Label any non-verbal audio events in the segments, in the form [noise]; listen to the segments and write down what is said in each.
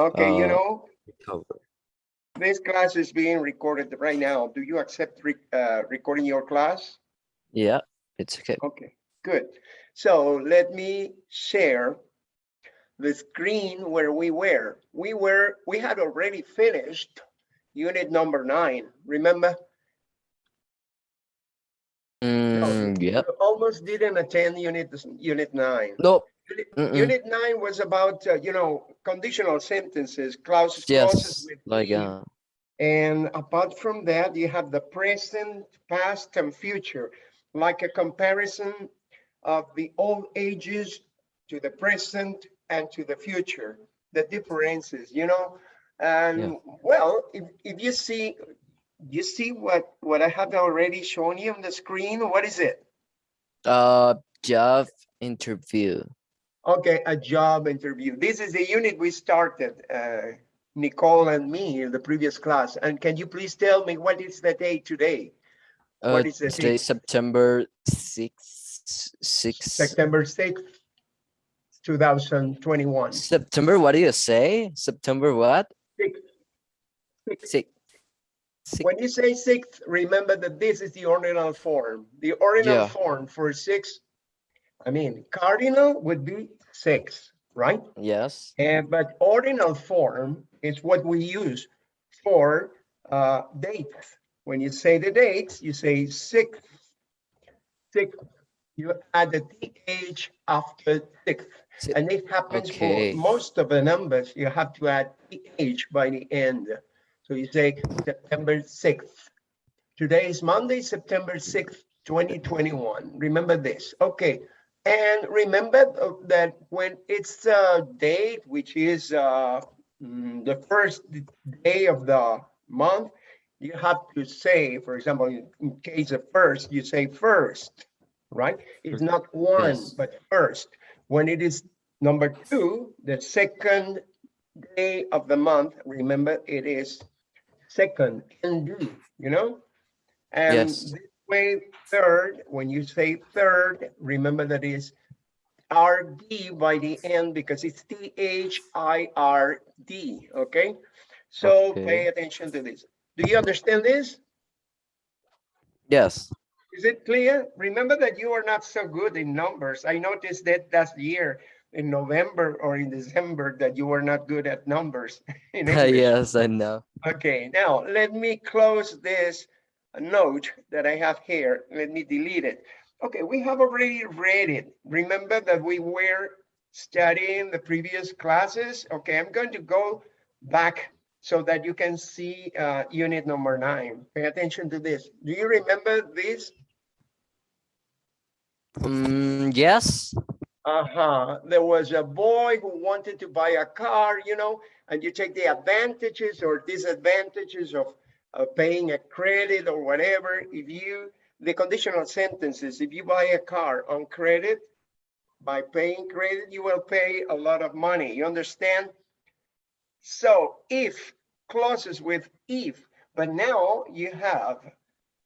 Okay, you Uh, know, recover. this class is being recorded right now. Do you accept re- uh, recording your class? Yeah, it's okay. Okay, good. So let me share the screen where we were. We were, we had already finished unit number nine, remember? Mm, yeah. Almost didn't attend unit, unit nine. No, Mm-mm. Unit nine was about, uh, you know, conditional sentences, clauses, clauses with like, uh, And apart from that, you have the present, past, and future, like a comparison of the old ages to the present and to the future, the differences, you know? And well, if, if you see, you see what, what I have already shown you on the screen, what is it? uh, job interview. Okay, a job interview. This is the unit we started, uh, Nicole and me in the previous class. And can you please tell me what is the day today? Uh, What is the today? September sixth, six, September sixth, two thousand twenty-one. September, what do you say? September what? Sixth. Six. Six, When you say sixth, remember that this is the ordinal form. The ordinal Yeah. form for six, I mean, cardinal would be six, right? yes, And but ordinal form is what we use for uh dates. When you say the dates, you say sixth. Sixth, you add the th after sixth. Si- And it happens for most of the numbers, you have to add th by the end. So you say September sixth. Today is Monday, September sixth, twenty twenty-one. Remember this, okay? And remember that when it's a date, which is uh, mm, the first day of the month, you have to say, for example, in case of first, you say first, right? It's not one, Yes. but first. When it is number two, the second day of the month, remember it is second, ND, you know? And Yes. this way, third, when you say third, remember that is RD by the end because it's T H I R D, okay? So Okay. pay attention to this. Do you understand this? yes, Is it clear? Remember that you are not so good in numbers. I noticed that last year in November or in December that you were not good at numbers. [laughs] [laughs] yes, I know. Okay, now let me close this note that I have here. Let me delete it. Okay, we have already read it. Remember that we were studying the previous classes? Okay, I'm going to go back so that you can see uh, unit number nine. Pay attention to this. Do you remember this? Mm, yes, Uh-huh. There was a boy who wanted to buy a car, you know, and you take the advantages or disadvantages of, of paying a credit or whatever. If you, the conditional sentences, if you buy a car on credit, by paying credit, you will pay a lot of money. You understand? So if clauses with if, but now you have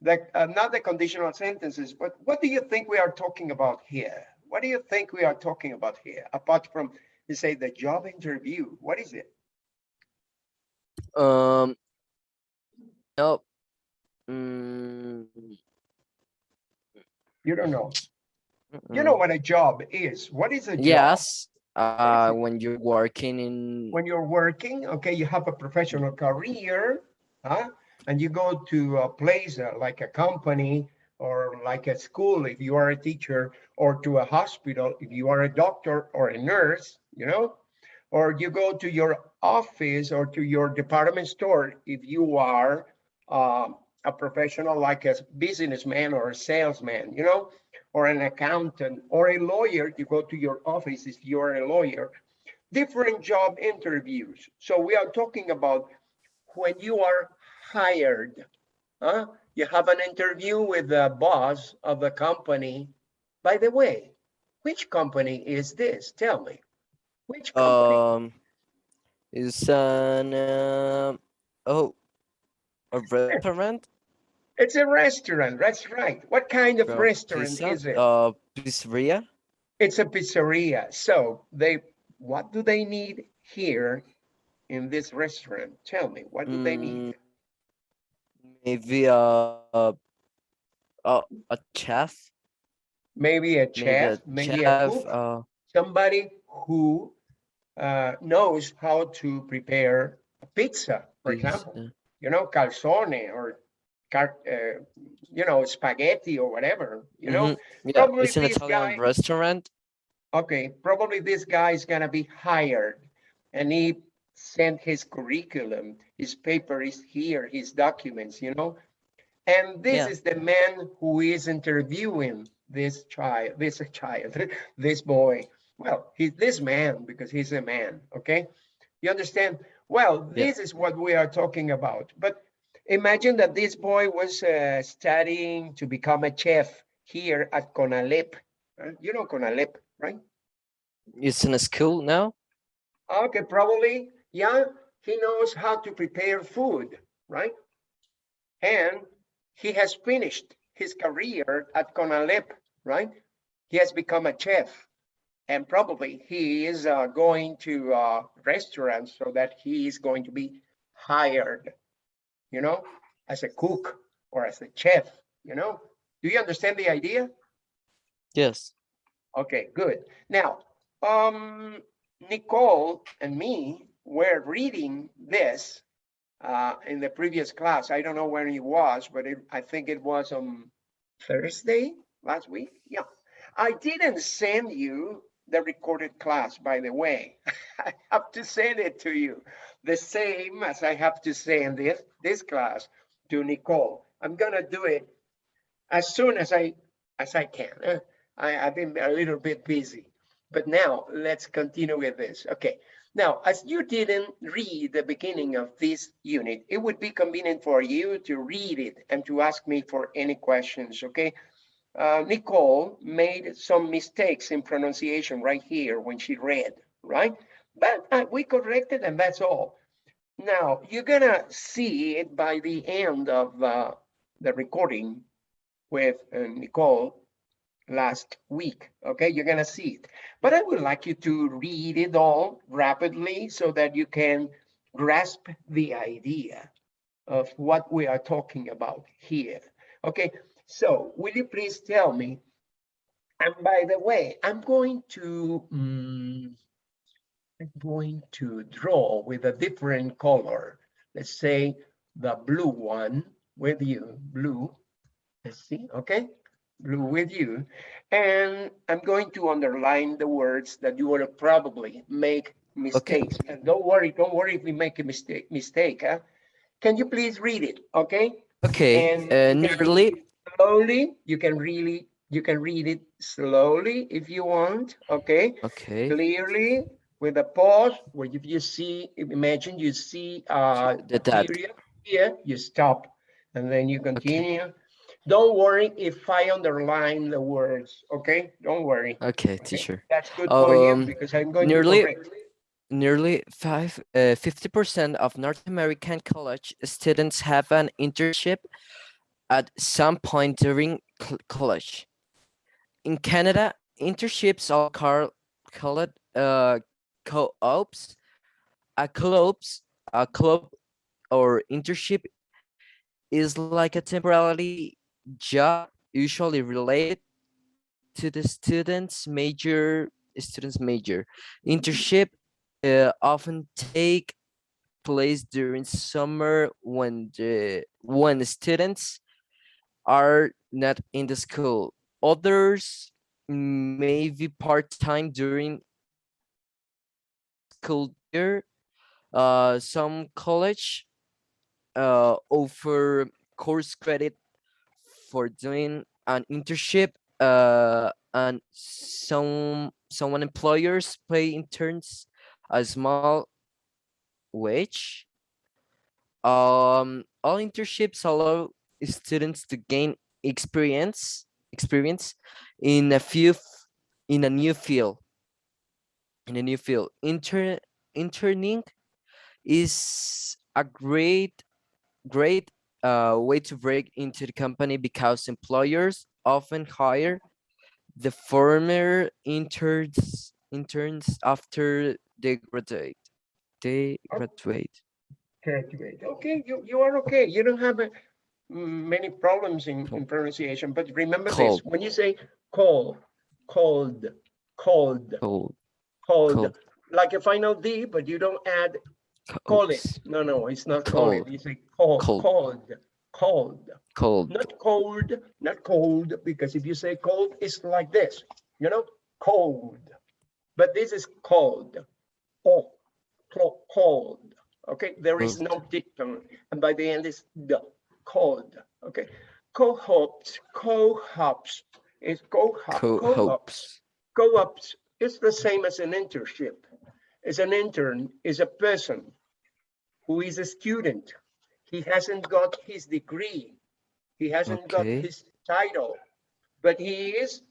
the, uh, not the conditional sentences, but what do you think we are talking about here? What do you think we are talking about here? Apart from, you say the job interview, what is it? um, no. Mm, You don't know. You know what a job is. What is a job? Yes, uh, when you're working in, When you're working, okay, you have a professional career, huh? And you go to a place uh, like a company or like a school if you are a teacher, or to a hospital if you are a doctor or a nurse, you know? Or you go to your office or to your department store if you are um, a professional like a businessman or a salesman, you know? Or an accountant or a lawyer, you go to your office if you are a lawyer different job interviews. So we are talking about when you are hired. Huh? You have an interview with the boss of the company. By the way, which company is this? Tell me. Which company? um, is an, um, oh, a restaurant? It's a restaurant. That's right. What kind of Uh, restaurant pizza? is it? Uh, pizzeria? It's a pizzeria. So they, what do they need here in this restaurant? Tell me, what do they need? Maybe a, a, a, a chef, Maybe a maybe chef, a maybe a chef, cook, uh, somebody who uh, knows how to prepare a pizza, for is, example. You know, calzone or, car, uh, you know, spaghetti or whatever, you know? mhm, Yeah, probably it's an Italian guy- restaurant. Okay, probably this guy is gonna be hired and he sent his curriculum, his paper is here, his documents, you know? And this Yeah. is the man who is interviewing this child, this child, [laughs] this boy. Well, he's this man because he's a man, okay? You understand? Well, Yeah. this is what we are talking about. But imagine that this boy was uh, studying to become a chef here at Conalep. Uh, You know Conalep, right? It's in a school now. Okay, probably, yeah, he knows how to prepare food, right? And he has finished his career at Conalep, right? He has become a chef. And probably he is uh, going to uh, restaurants so that he is going to be hired, you know, as a cook or as a chef, you know? Do you understand the idea? Yes. Okay, good. Now, um, Nicole and me were reading this uh, in the previous class. I don't know when it was, but it, I think it was on Thursday last week. Yeah. I didn't send you the recorded class, by the way. [laughs] I have to send it to you. The same as I have to send this, this class to Nicole. I'm gonna do it as soon as I, as I can. Uh, I, I've been a little bit busy. But now let's continue with this. Okay. Now, as you didn't read the beginning of this unit, it would be convenient for you to read it and to ask me for any questions, okay? Uh, Nicole made some mistakes in pronunciation right here when she read, right? But uh, we corrected and that's all. Now, you're gonna see it by the end of uh, the recording with uh, Nicole last week. Okay, you're gonna see it. But I would like you to read it all rapidly so that you can grasp the idea of what we are talking about here. Okay, so will you please tell me? And by the way, I'm going to mm, I'm going to draw with a different color. Let's say the blue one with you, blue. Let's see, okay? Blue with you. And I'm going to underline the words that you will probably make mistakes. Okay. And don't worry, don't worry if we make a mistake, mistake, huh? Can you please read it, okay? Okay. And Uh, nearly. Slowly, you can really, you can read it slowly if you want, okay? Okay. Clearly, with a pause, where if you see, imagine you see uh The period here, you stop, and then you continue. Don't worry if I underline the words, okay? Don't worry. Okay, okay? teacher. That's good for you Um, because I'm going to nearly- correct. Nearly five, uh, 50% of North American college students have an internship at some point during college. In Canada, internships are called, uh, co-ops. A co-ops, a club or internship is like a temporary job usually related to the student's major student's major internship uh, often take place during summer when the when the students are not in the school. Others may be part-time during school year. Uh some college uh offer course credit for doing an internship uh and some someone employers pay interns a small wage. Um all internships allow students to gain experience experience in a few in a new field in a new field intern interning is a great great uh, way to break into the company because employers often hire the former interns interns after they graduate Graduate, Oh. graduate. Graduate. Okay, you, you are okay. You don't have mm, many problems in, in pronunciation, but remember this, when you say cold, cold, cold, Cold, cold, cold. like a final D, but you don't add call it. No, no, it's not call it. Cold. You say cold, Cold. cold, cold, Cold, not cold, not cold, because if you say cold, it's like this, you know, cold. But this is cold. Oh, cold. Okay, there is no dictum, and by the end it's the cold. Okay, co-hops, co-hops is co-hop, co-hops. Co-ops is the same as an internship. Is an intern is a person who is a student. He hasn't got his degree. He hasn't got his title, but he is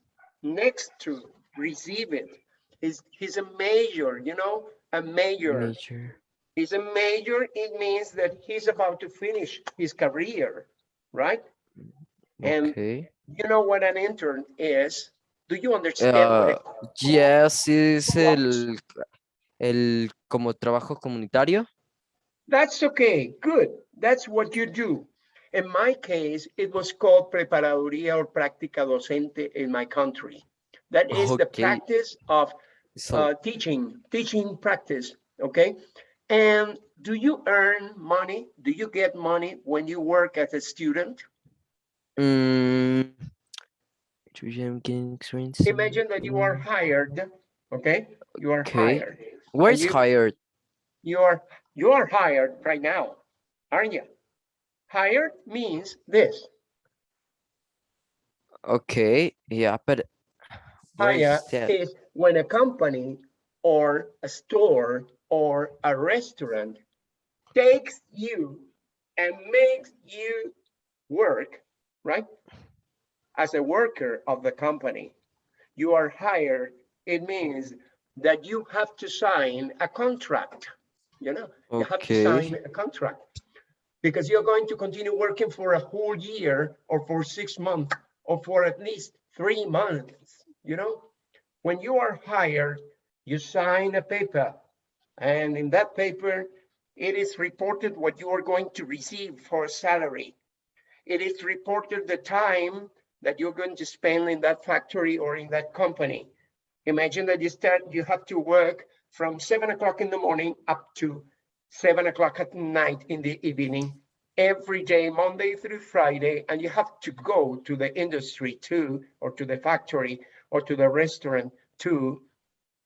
next to receive it. He's, he's a major, you know, a major. Major. He's a major. It means that he's about to finish his career, right? Okay. And- You know what an intern is? Do you understand? Uh, yes, es el, el como trabajo comunitario. That's okay, good. That's what you do. In my case, it was called preparaduría or práctica docente in my country. That is the practice of So, uh, teaching, teaching practice, okay? And do you earn money? Do you get money when you work as a student? experience. Imagine that you are hired, okay? You are Okay. hired. Where's you- hired? You are, you are hired right now, aren't you? Hired means this. Okay, yeah, but Hire is when a company or a store or a restaurant takes you and makes you work, right? As a worker of the company, you are hired. It means that you have to sign a contract, you know? You have to sign a contract because you're going to continue working for a whole year or for six months or for at least three months, you know? When you are hired, you sign a paper and in that paper, it is reported what you are going to receive for salary. It is reported the time that you're going to spend in that factory or in that company. Imagine that you start, you have to work from seven o'clock in the morning up to seven o'clock at night in the evening, every day, Monday through Friday, and you have to go to the industry too, or to the factory, or to the restaurant too,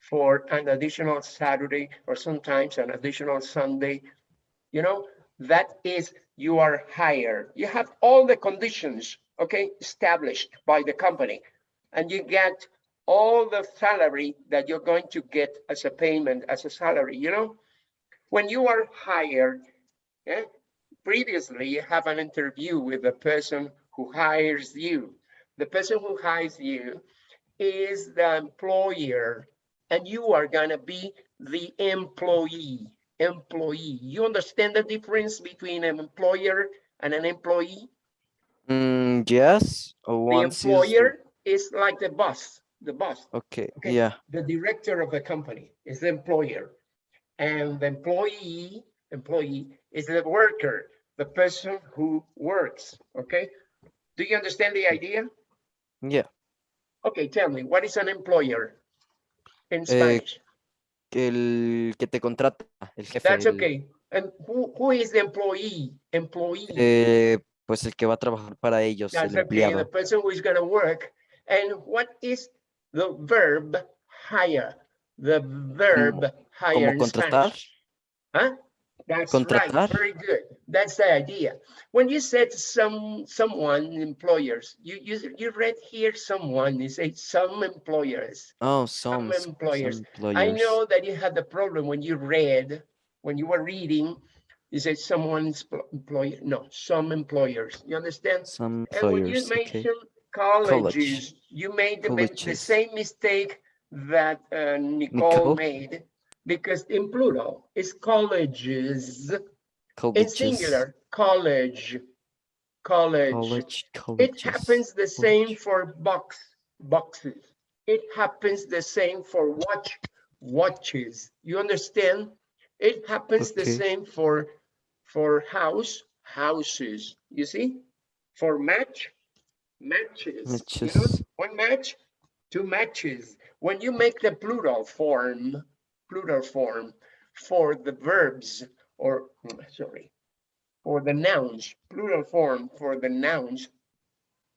for an additional Saturday, or sometimes an additional Sunday. You know, that is, you are hired. You have all the conditions, okay, established by the company, and you get all the salary that you're going to get as a payment, as a salary, you know? When you are hired, yeah, previously you have an interview with the person who hires you. The person who hires you is the employer and you are gonna be the employee, employee. You understand the difference between an employer and an employee? mm, yes, uh, The once is, employer is like the boss, the boss. okay, okay. yeah, the director of the company is the employer. And the employee, employee is the worker, the person who works, okay? Do you understand the idea? yeah, Okay, tell me, what is an employer in Eh, Spanish? el que te contrata, el jefe, That's el- okay. And who, who is the employee? Employee. eh, pues el que va a trabajar para ellos, That's el okay, the empleado. person who is gonna work. And what is the verb hire? The verb hire ¿Cómo in contratar? Spanish. Huh? That's Contratar. right, very good. That's the idea. When you said some, someone, employers, you, you, you read here someone, you say some employers. Oh, some, s- employers. some I know that you had the problem when you read, when you were reading, you said someone's employer, no, some employers, you understand? Some employers. And when you employers, okay. mentioned colleges, you made the, the same mistake that uh, Nicole Nicole? made, because in plural, it's colleges, Colleges, singular, college, college. college, It happens the same college. for box, boxes. It happens the same for watch, watches. You understand? It happens the same for, for house, houses, you see? For match, matches. you know, Matches. One match, two matches. When you make the plural form, plural form for the verbs or, mm, sorry, for the nouns, plural form for the nouns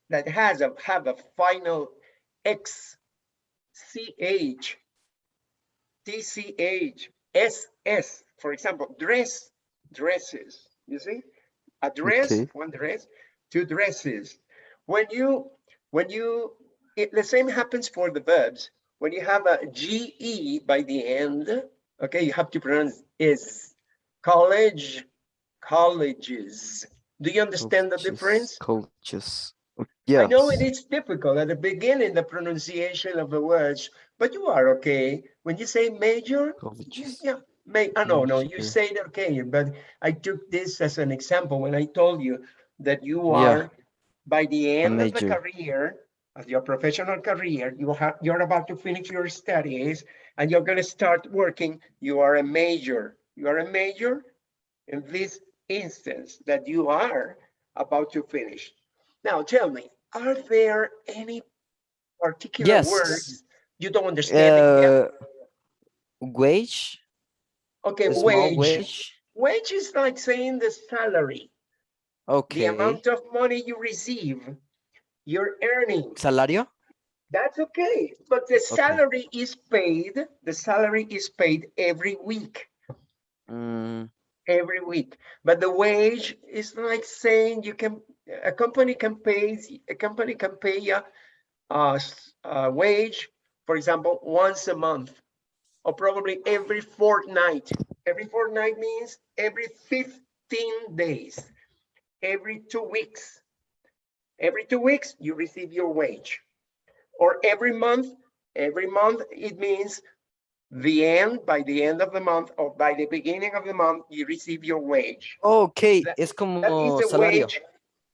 that has a, have a final X, CH, TCH, SS, for example, dress, dresses, you see? A dress, Okay. one dress, two dresses. When you, when you, it, the same happens for the verbs. When you have a GE by the end, okay, you have to pronounce is. College, colleges. Do you understand the difference? Colleges. Yeah. I know it is difficult at the beginning, the pronunciation of the words, but you are okay. When you say major, you- Colleges. yeah, may, I ah, no, no, you say it okay, but I took this as an example when I told you that you Yeah. are, by the end of the career, of your professional career, you have, you're about to finish your studies and you're gonna start working, you are a major. You are a major in this instance that you are about to finish. Now, tell me, are there any particular Yes. words you don't understand? Uh, wage. Okay, wage. wage. Wage is like saying the salary, Okay. the amount of money you receive, your earnings. Salario. That's okay, but the salary is paid, the salary is paid every week, Mm, every week. But the wage is like saying you can, a company can pay, a company can pay you a, s- a wage, for example, once a month, or probably every fortnight. Every fortnight means every 15 days, every two weeks. Every two weeks, you receive your wage. Or every month, every month, it means the end, by the end of the month, or by the beginning of the month, you receive your wage. ok, That- es como That is a salario. wage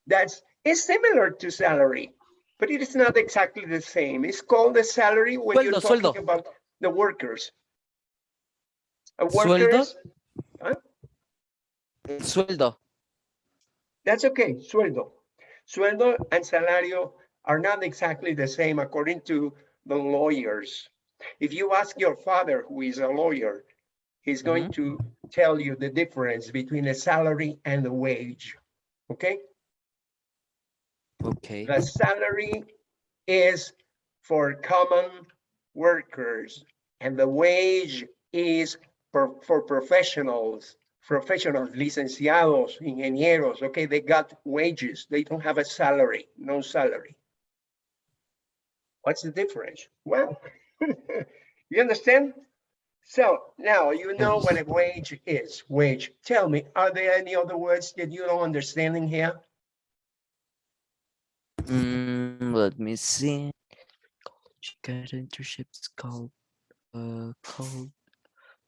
that's is similar to salary, but it is not exactly the same. It's called the salary when you're talking sueldo. about the workers. A Sueldo. workers, sueldo. that's okay, sueldo. Sueldo and salario are not exactly the same according to the lawyers. If you ask your father, who is a lawyer, he's going mm-hmm. to tell you the difference between a salary and a wage. Okay? Ok. The salary is for common workers and the wage is for, for professionals, professionals, licenciados, ingenieros, okay, they got wages. They don't have a salary, no salary. What's the difference? Well, [laughs] you understand? So now you know what a wage is, wage. Tell me, are there any other words that you don't understand in here? Mm, let me see. Get internships called uh called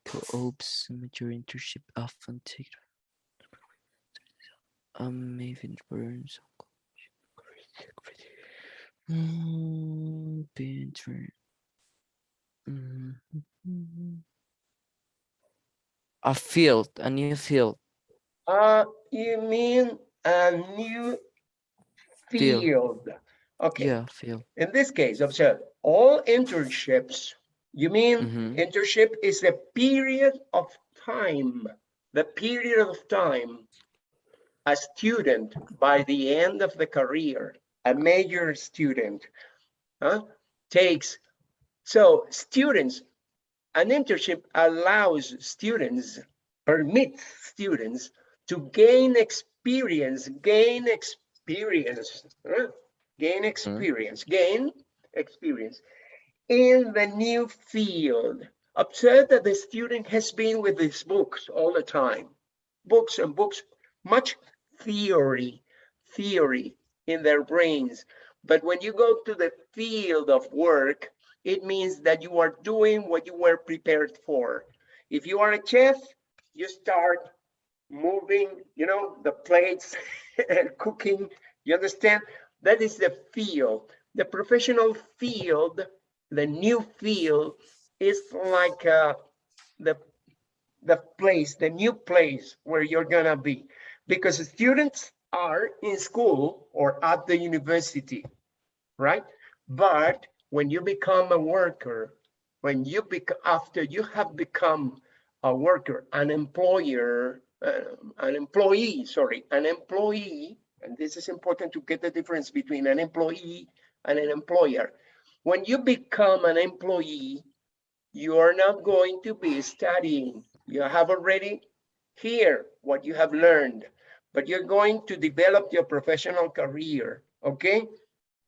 co-ops major internship often take um maybe burns mm, Mhm. a field a new field Uh, you mean a new Field. field? Okay, yeah field in this case, observe, all internships, you mean Mhm. internship is a period of time, the period of time a student by the end of the career, a major student, huh, takes. So students, an internship allows students, permits students to gain experience, gain experience, huh? gain experience, gain experience in the new field. Observe that the student has been with his books all the time, books and books, much theory, theory in their brains. But when you go to the field of work, it means that you are doing what you were prepared for. If you are a chef, you start moving, you know, the plates [laughs] and cooking. You understand? That is the field. The professional field, the new field is like uh, the the place, the new place where you're gonna be. Because students are in school or at the university, right? But when you become a worker, when you bec after you have become a worker, an employer, uh, an employee, sorry, an employee, and this is important to get the difference between an employee and an employer. When you become an employee, you are not going to be studying. You have already here what you have learned, but you're going to develop your professional career, okay?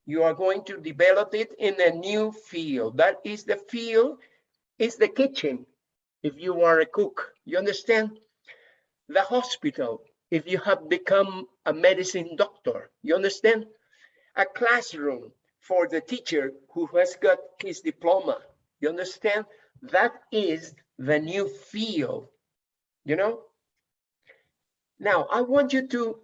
You are going to develop it in a new field. That is the field, is the kitchen, if you are a cook, you understand? The hospital, if you have become a medicine doctor, you understand? A classroom for the teacher who has got his diploma, you understand? That is the new field, you know? Now, I want you to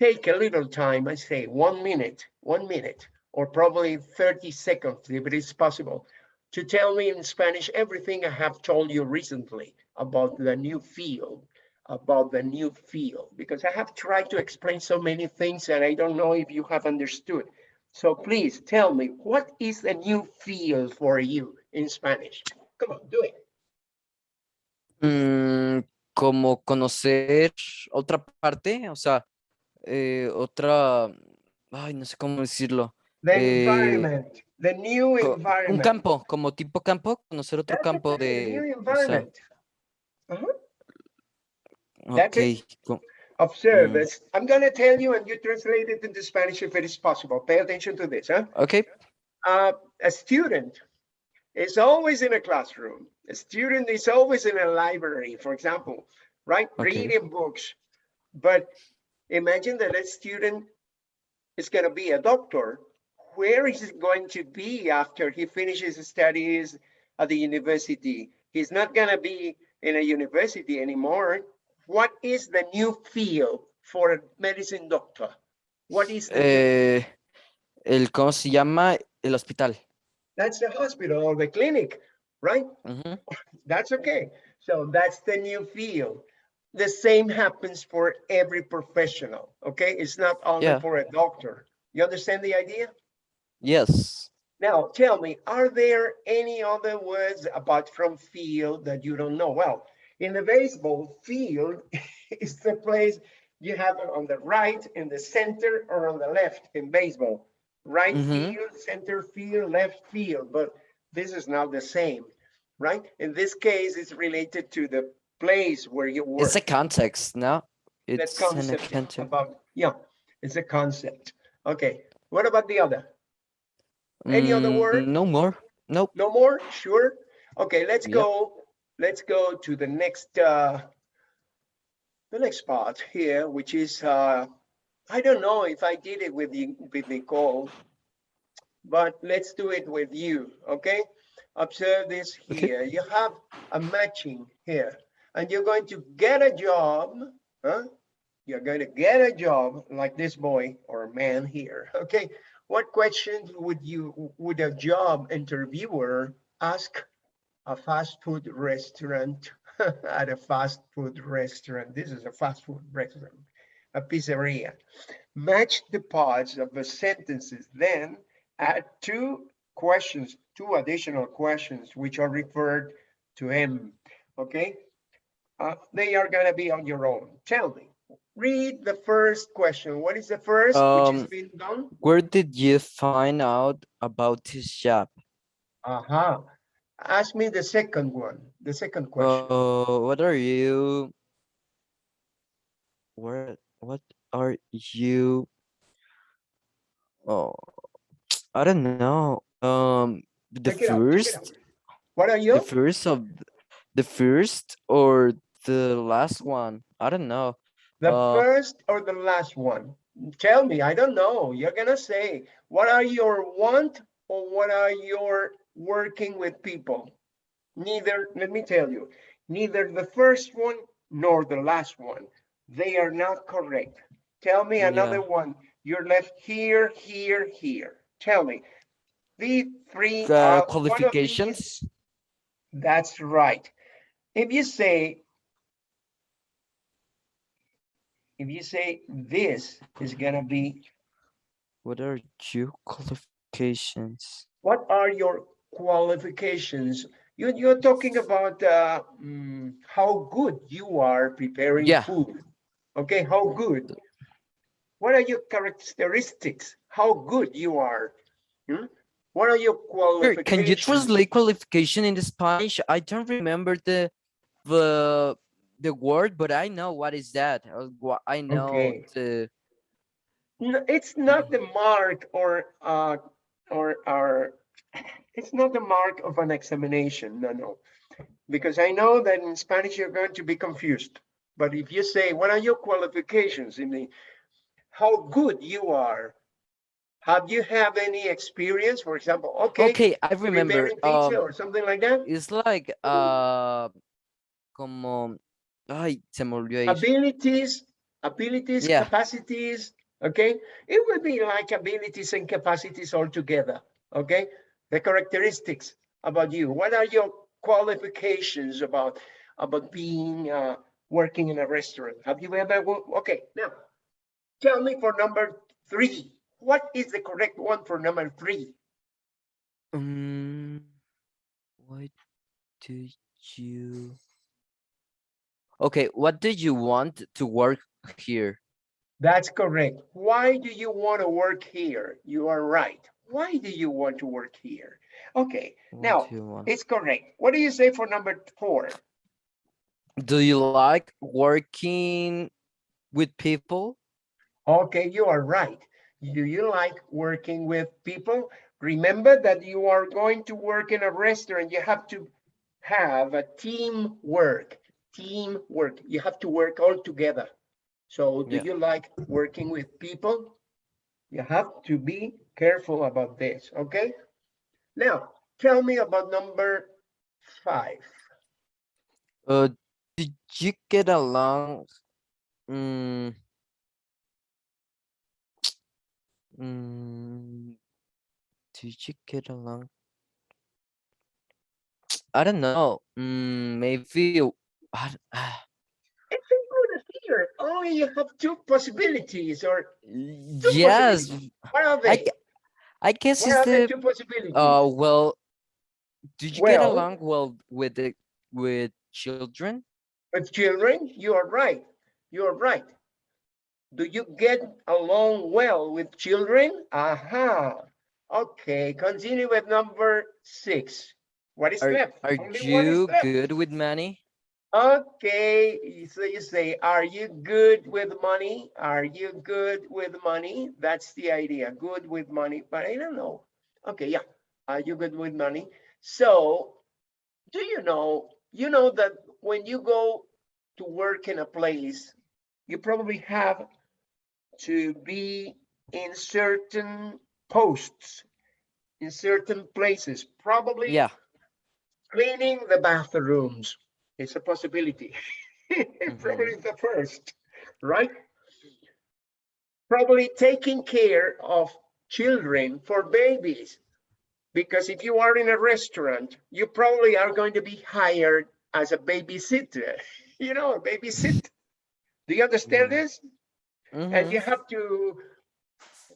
take a little time, I say one minute, one minute, or probably 30 seconds, if it is possible, to tell me in Spanish everything I have told you recently about the new field, about the new field, because I have tried to explain so many things and I don't know if you have understood. So please tell me, what is the new field for you in Spanish? Come on, do it. Mm, como conocer otra parte, o sea, eh, otra, ay, no sé cómo decirlo. The Eh, environment, the new co- Un environment. campo, como tipo campo, conocer otro That's campo the new de, o sea, environment. That's it. ok, Observe Mm. this. I'm gonna tell you and you translate it into Spanish if it is possible. Pay attention to this, huh? ok, Uh, a student is always in a classroom. A student is always in a library, for example, right? Okay. Reading books. But imagine that a student is gonna be a doctor. Where is he going to be after he finishes his studies at the university? He's not gonna be in a university anymore. What is the new field for a medicine doctor? What is the eh, el, ¿cómo se llama? El hospital. That's the hospital or the clinic, right? Ujú, That's okay. So that's the new field. The same happens for every professional, okay? It's not only Yeah. for a doctor. You understand the idea? Yes. Now, tell me, are there any other words apart from field that you don't know? Well, in the baseball, field [laughs] is the place you have on the right, in the center, or on the left in baseball. Right Mhm. field, center field, left field, but this is not the same, right? In this case, it's related to the place where you work. It's a context, no? It's a concept context. about, yeah, it's a concept. Okay, what about the other? Any other Mm, word? No more. Nope. No more? Sure? Okay, let's Yep. go, let's go to the next, uh, the next part here, which is, uh, I don't know if I did it with the, with Nicole, but let's do it with you, okay? Observe this Okay. here. You have a matching here, and you're going to get a job, huh? You're going to get a job like this boy or man here, okay? What questions would you, would a job interviewer ask a fast food restaurant [laughs] at a fast food restaurant? This is a fast food restaurant, a pizzeria. Match the parts of the sentences, then add two questions, two additional questions, which are referred to him, okay? Uh, they are gonna be on your own. Tell me, read the first question. What is the first, which is Um, being done? Where did you find out about this job? Uh-huh. Ask me the second one, the second question. Uh, what are you? Where? What are you? Oh, I don't know. Um, the Check it out, check it first, out. What are you? the first of, the first or the last one? I don't know. The uh, first or the last one? Tell me, I don't know. You're gonna say, what are your want or what are your working with people? Neither, let me tell you, neither the first one nor the last one. They are not correct. Tell me another Yeah. one. You're left here, here, here. Tell me. The three. The uh, of these- qualifications? That's right. if you say, if you say this is gonna be, What are your qualifications? what are your qualifications? You, you're talking about uh, mm, how good you are preparing Yeah. food. Okay, how good? What are your characteristics? How good you are? Hmm? What are your qualifications? Can you translate qualification into Spanish? I don't remember the the the word, but I know what is that. uh, I know Okay. the No, it's not the mark or, uh, or, or, it's not the mark of an examination, no, no. Because I know that in Spanish, you're going to be confused. But if you say, what are your qualifications in the, how good you are? Have you have any experience, for example, okay, okay. I remember. Um, or something like that? it's like uh, como, ay, se me olvidó. Abilities, abilities, Yeah. capacities, okay? It would be like abilities and capacities all together, okay? The characteristics about you. What are your qualifications about, about being, uh, working in a restaurant? Have you ever, okay, now, tell me for number three, what is the correct one for number three? Um, what do you? Okay, what do you want to work here? That's correct. Why do you want to work here? You are right. Why do you want to work here? Okay, What Now, it's correct. What do you say for number four? Do you like working with people? Okay, you are right. Do you like working with people? Remember that you are going to work in a restaurant. You have to have a team work, team work. You have to work all together. So do Yeah. you like working with people? You have to be careful about this, okay? Now, tell me about number five. Uh, did you get along? Mm, mm, did you get along? I don't know. Mm, maybe. I, ah, It's good here. Only you have two possibilities or yes, what are they? gu- I guess What it's are the the two possibilities? uh well. Did you get along well with the with children? With children, you are right. You are right. Do you get along well with children? Aha. Okay, continue with number six. What is Are left? are Only one is you left. good with money? Okay, so you say, are you good with money? Are you good with money? That's the idea, good with money, but I don't know. Okay, yeah, are you good with money? So, do you know, you know that when you go to work in a place, you probably have to be in certain posts, in certain places, probably Yeah. cleaning the bathrooms it's a possibility. [laughs] Probably the first right? Probably taking care of children for babies because if you are in a restaurant you probably are going to be hired as a babysitter [laughs] you know a babysit do you understand Mm. this? And mhm. you have to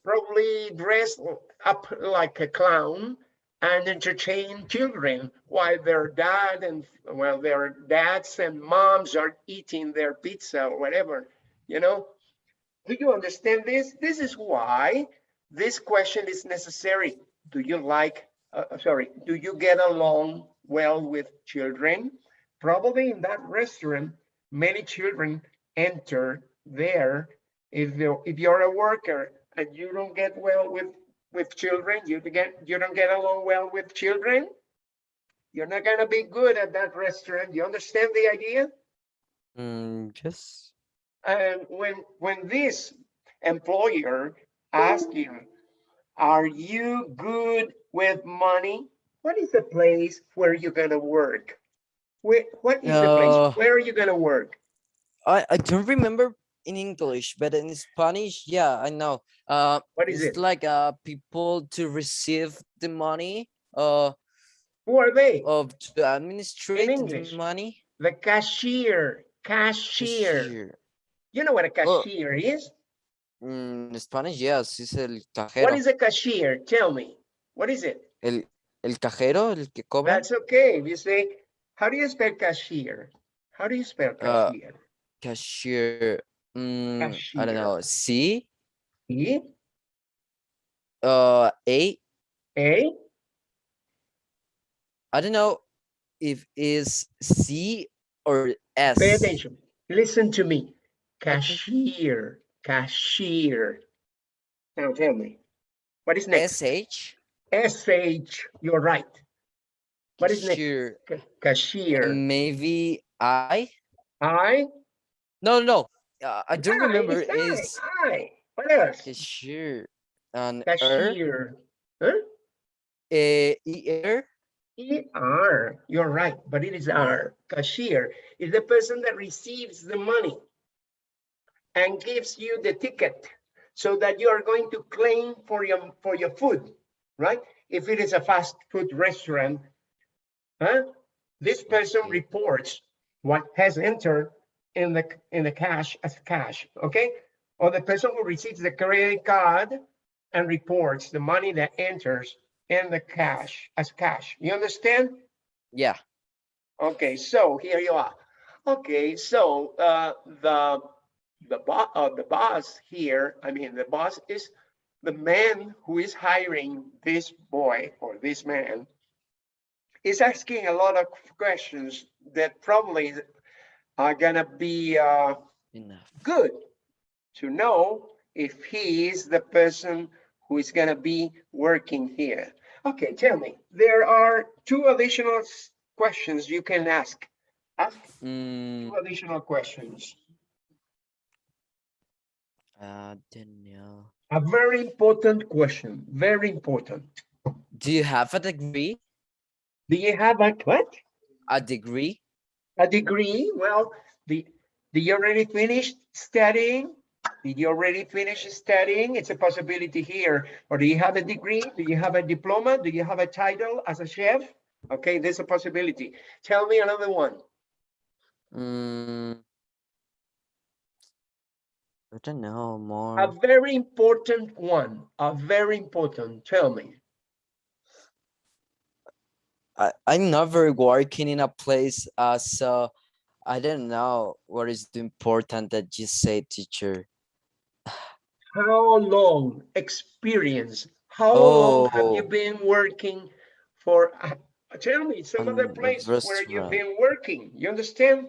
probably dress up like a clown and entertain children while their dad and well their dads and moms are eating their pizza or whatever you know? Do you understand this? This is why this question is necessary. Do you like uh, uh, sorry do you get along well with children? Probably in that restaurant many children enter there. If you if you're a worker and you don't get well with with children you get you don't get along well with children. You're not gonna be good at that restaurant. You understand the idea? Mm, yes. and when when this employer asks you are you good with money? What is the place where you're gonna work? Where, what is the Uh, place where are you gonna work? I I don't remember in English, but in Spanish, yeah, I know. Uh, what is it's it like uh people to receive the money, uh, who are they of to administrate the money. The cashier, cashier. Cashier. You know what a Oh. cashier is? Mm, en Spanish, yes, es el What cajero. is a cashier? Tell me. What is it? El, el cajero, el que cobra. That's okay. You say, how do you spell cashier? How do you spell Uh, cashier? Mm, I don't know. C, E, uh, A. A, I don't know if is C or S. pay attention. Listen to me. Cashier, cashier. Now tell me, what is next? SH. SH, you're right. What is next? Cashier. Ca- Cashier. Maybe I. I? No, no, no. Uh, I don't remember. Is What else? cashier and er, Huh? eh, ER. E-R, you're right, but it is R. Cashier is the person that receives the money and gives you the ticket so that you are going to claim for your, for your food, right? If it is a fast food restaurant, huh? This person reports what has entered in the, in the cash as cash, okay? Or the person who receives the credit card and reports the money that enters in the cash as cash. You understand? Yeah. Okay, so here you are. Okay, so uh, the the boss uh, the boss here, I mean the boss is the man who is hiring this boy or this man is asking a lot of questions that probably are gonna be uh, Enough. good to know if he is the person who is gonna be working here. Okay, tell me, there are two additional questions you can ask. Ask Mm, two additional questions. I don't. A very important question, very important. Do you have a degree? Do you have a what? A degree? A degree? Well, the, did you already finish studying? Did you already finish studying? It's a possibility here. Or do you have a degree? Do you have a diploma? Do you have a title as a chef? Okay, there's a possibility. Tell me another one. Mm, I don't know more. A very important one, a very important, tell me. I, I'm never working in a place, uh, so I don't know what is the important that you say, teacher. How long experience? How long have you Oh. been working for? uh, Tell me some other a place where you've been working. You understand?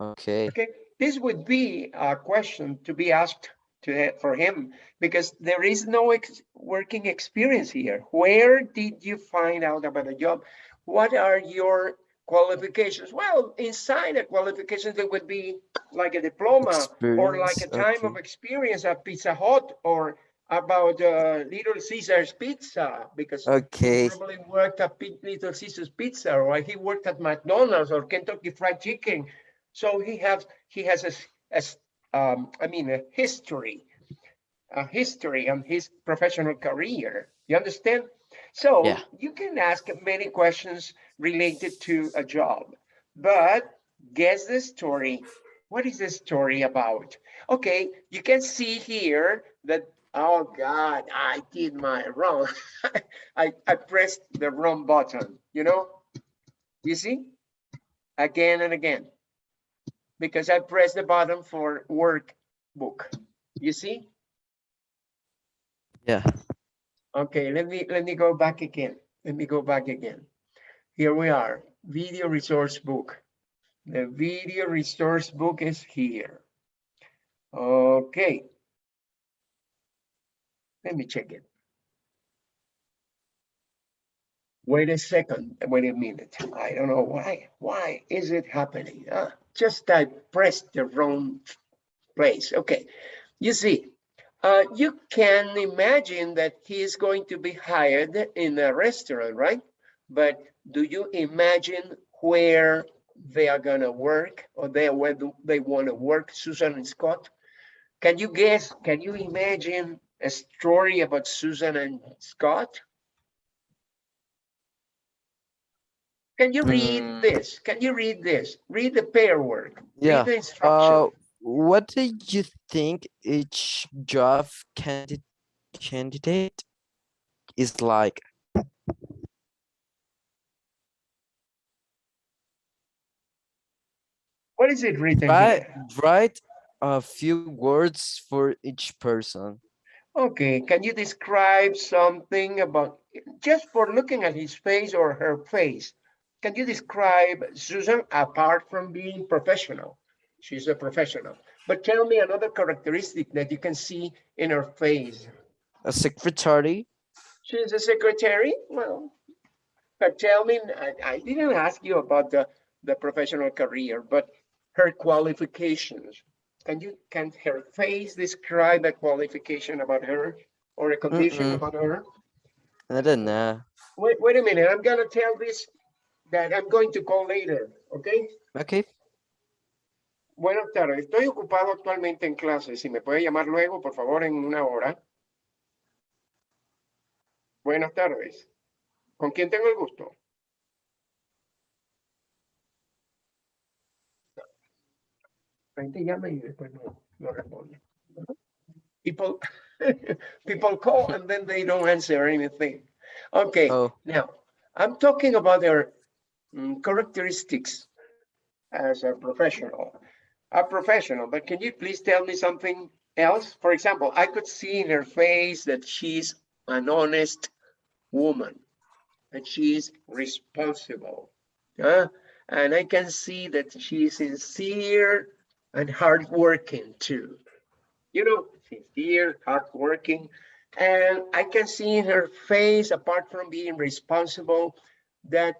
Okay. Okay, this would be a question to be asked to for him because there is no ex- working experience here. Where did you find out about a job? What are your qualifications? Well, inside a qualification, there would be like a diploma or like a Experience, time of experience at Pizza Hut or about uh, Little Caesar's Pizza because okay. he probably worked at Pi- Little Caesar's Pizza or he worked at McDonald's or Kentucky Fried Chicken. So he has he has a, a um, I mean a history, a history on his professional career. You understand? So Yeah. you can ask many questions related to a job, but guess the story. What is the story about? Okay, you can see here that, oh God, I did my wrong. [laughs] I, I pressed the wrong button, you know? You see? Again and again. Because I pressed the button for workbook. You see? Yeah. Okay, let me, let me go back again. Let me go back again. Here we are, video resource book. The video resource book is here. Okay. Let me check it. Wait a second, wait a minute. I don't know why, why is it happening? Uh, just I pressed the wrong place. Okay, you see, uh, you can imagine that he is going to be hired in a restaurant, right? But do you imagine where they are gonna work or they where they want to work, Susan and Scott? Can you guess? Can you imagine a story about Susan and Scott? Can you read Mm. this? Can you read this? Read the pair work. Yeah, Read the Uh, what do you think each job candidate candidate is like? What is it written Write write a few words for each person. Okay, can you describe something about, just for looking at his face or her face, can you describe Susan apart from being professional? She's a professional, but tell me another characteristic that you can see in her face. A secretary. She's a secretary? Well, but tell me, I, I didn't ask you about the, the professional career, but her qualifications. Can you, can her face describe a qualification about her or a condition Mm-mm. about her? I don't know. Wait, wait a minute, I'm gonna tell this that I'm going to call later, okay? Okay. Buenas tardes, estoy ocupado actualmente en clase. Si me puede llamar luego, por favor, en una hora. Buenas tardes. ¿Con quién tengo el gusto? La gente llama y después no, no responde. People, [laughs] people call and then they don't answer anything. Okay, Oh, now, I'm talking about their mm, characteristics as a professional. A professional, but can you please tell me something else? For example, I could see in her face that she's an honest woman, that she's responsible. uh, And I can see that she is sincere and hardworking too. You know, sincere, hardworking. And I can see in her face, apart from being responsible, that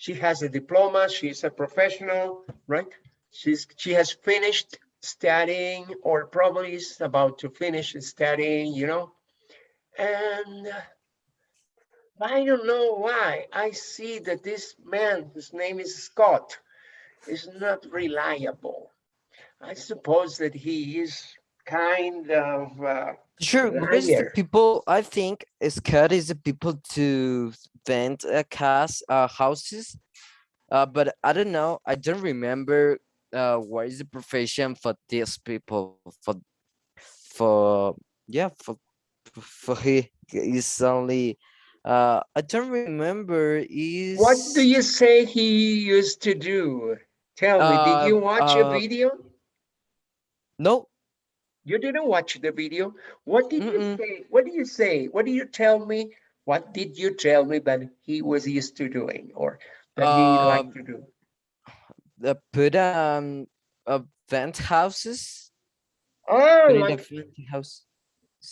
she has a diploma, she's a professional, right? She's, she has finished studying or probably is about to finish studying, you know? And I don't know why. I see that this man, his name is Scott, is not reliable. I suppose that he is kind of, uh, sure. Because the people, I think, Scott is the people to vent a cast uh, houses. Uh, but I don't know. I don't remember uh, what is the profession for these people. For, for yeah, for for he is only. Uh, I don't remember. Is what do you say he used to do? Tell me, did you Uh, watch a uh, video? No, You didn't watch the video. What did you Mm-mm. say? What do you say? What do you tell me? What did you tell me that he was used to doing or that he liked Um, to do? The put um uh, vent houses. Oh, like, vent house.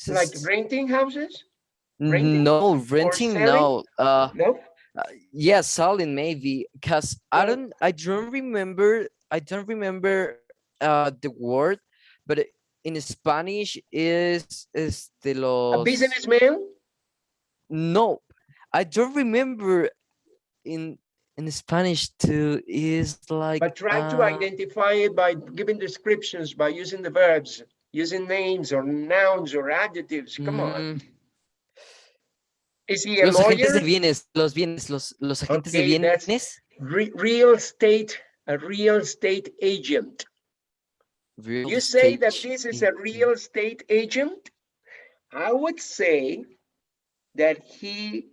like renting houses? renting No, renting, no. Uh, No? uh, yeah, selling maybe. Cause I don't, I don't remember. I don't remember uh the word, but in Spanish is is de A businessman? No, I don't remember. In in Spanish too is like. But try to uh, identify it by giving descriptions, by using the verbs, using names or nouns or adjectives. Come on. mm, Is he a Los agentes de bienes, los bienes, los, los agentes de Okay, that's- bienes. Re- Real estate, a real estate agent. real You say that this is a real estate agent? I would say that he,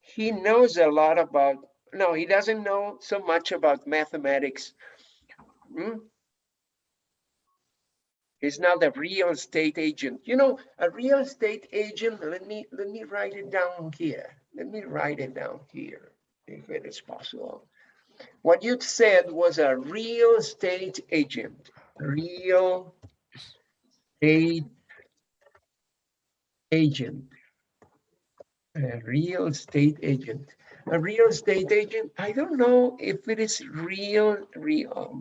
he knows a lot about, no, he doesn't know so much about mathematics. Hmm? He's not a real estate agent. You know, a real estate agent, let me, let me write it down here. Let me write it down here, if it is possible. What you said was a real estate agent, real estate agent. A real estate agent. A real estate agent, I don't know if it is real, real. oh,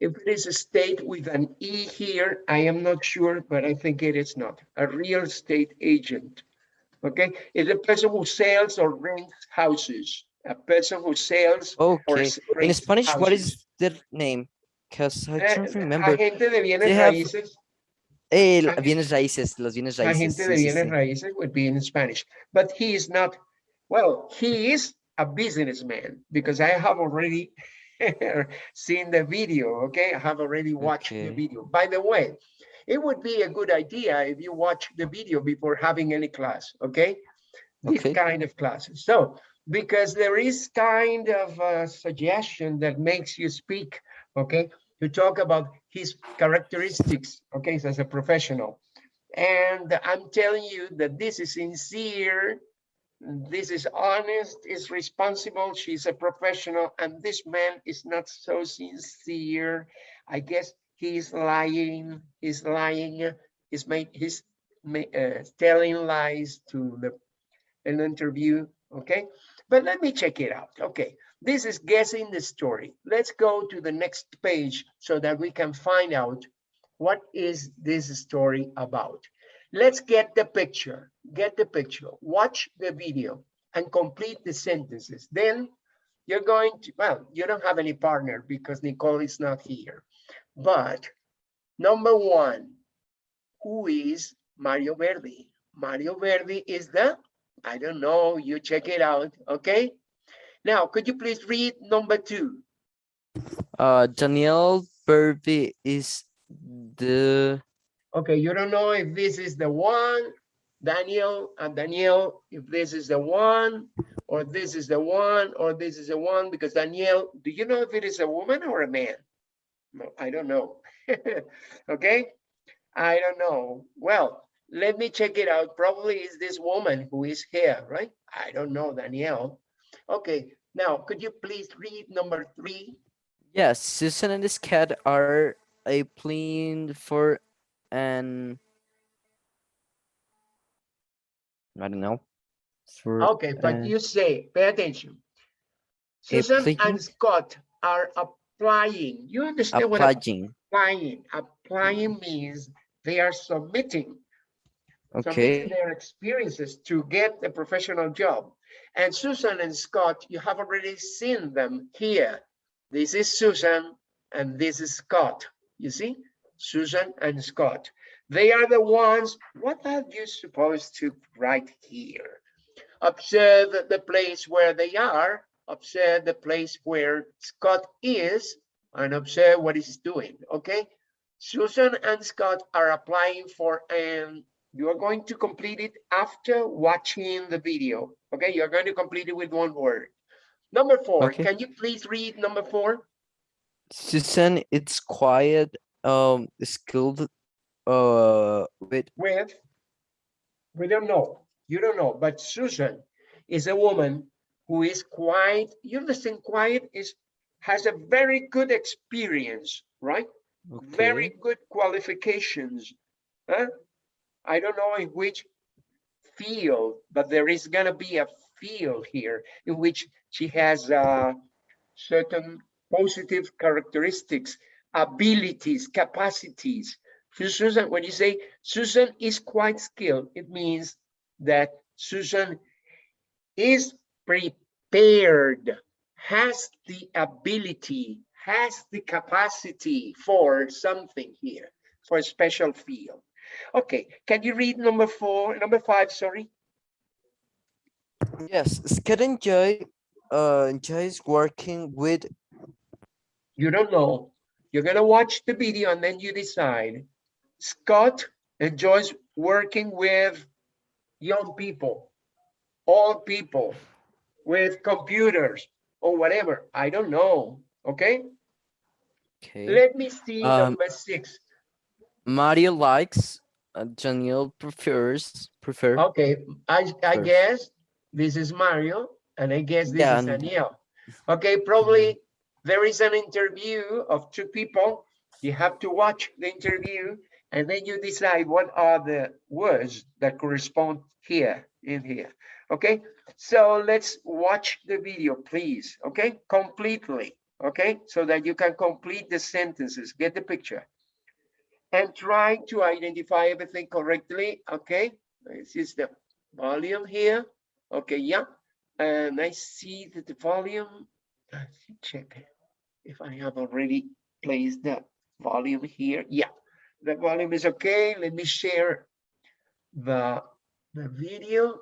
If it is a state with an E here, I am not sure, but I think it is not. A real estate agent. Okay, is a person who sells or rents houses. A person who sells or Okay. In Spanish, what houses. is their name? Because I Eh, don't remember. Agente de bienes They have raíces. Eh, bienes raíces, los bienes raíces. Agente sí, de bienes sí. raíces would be in Spanish, but he is not, well, he is a businessman because I have already [laughs] seen the video, okay? I have already watched the video. By the way, it would be a good idea if you watch the video before having any class, okay? This Okay. kind of classes. So, because there is kind of a suggestion that makes you speak, okay? To talk about his characteristics, okay, as a professional. And I'm telling you that this is sincere, this is honest, is responsible, she's a professional, and this man is not so sincere. I guess he's lying, he's lying, he's made, he's uh, telling lies to the an interview, okay? But let me check it out, okay? This is guessing the story. Let's go to the next page so that we can find out what is this story about. Let's get the picture, get the picture, watch the video and complete the sentences. Then you're going to, well, you don't have any partner because Nicole is not here. But number one, who is Mario Verdi? Mario Verdi is the, I don't know, you check it out, okay? Now, could you please read number two? Uh, Daniel Derby is the Okay, you don't know if this is the one, Daniel and Daniel, if this is the one, or this is the one, or this is the one, because Danielle, do you know if it is a woman or a man? No, I don't know. [laughs] Okay, I don't know. Well, let me check it out. Probably is this woman who is here, right? I don't know, Danielle. Okay, now could you please read number three? yes. Susan and his cat are applying for an I don't know for Okay, but uh, you say, pay attention. Susan and Scott are applying. You understand what applying. applying? Applying means they are submitting Okay. their experiences to get a professional job. And Susan and Scott, you have already seen them here. This is Susan and this is Scott. You see, Susan and Scott. They are the ones, what are you supposed to write here? Observe the place where they are, observe the place where Scott is, and observe what he's doing, okay? Susan and Scott are applying for, and you are going to complete it after watching the video, okay? You're going to complete it with one word. Number four, Okay. can you please read number four? Susan, it's quiet, um, skilled, uh, with with, we don't know, you don't know, but Susan is a woman who is quiet, you understand quiet is, has a very good experience, right? Okay. Very good qualifications. Huh? I don't know in which field, but there is gonna be a field here in which she has uh, certain positive characteristics, abilities, capacities. So Susan, when you say Susan is quite skilled, it means that Susan is prepared, has the ability, has the capacity for something here, for a special field. Okay, can you read number four, number five, sorry? Yes, Scott enjoy, uh, enjoys working with You don't know. You're gonna watch the video and then you decide. Scott enjoys working with young people, old people, with computers or whatever. I don't know, okay? Okay. Let me see Um, number six. Mario likes, uh, Daniel prefers, prefer. Okay, I, I guess this is Mario and I guess this Yeah, is Daniel. Okay, probably there is an interview of two people. You have to watch the interview and then you decide what are the words that correspond here in here. Okay, so let's watch the video, please. Okay, completely. Okay, so that you can complete the sentences, get the picture. And trying to identify everything correctly. Okay, this is the volume here. Okay, yeah. And I see that the volume, let's check if I have already placed the volume here. Yeah, the volume is okay. Let me share the, the video.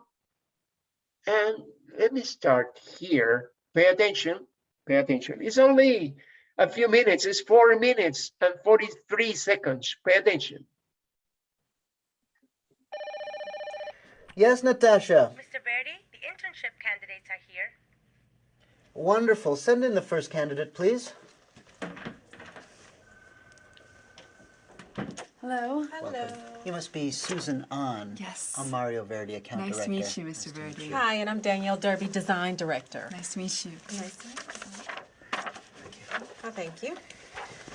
And let me start here. Pay attention, pay attention. It's only a few minutes, it's four minutes and 43 seconds. Pay attention. Yes, Natasha. Mr. Verdi, the internship candidates are here. Wonderful. Send in the first candidate, please. Hello. Hello. You must be Susan Ahn. Yes. I'm Mario Verdi, account Nice director. to meet you, Mr. Verdi. Hi, and I'm Danielle Derby, design director. Nice to meet you. Nice to meet you. Oh, thank you.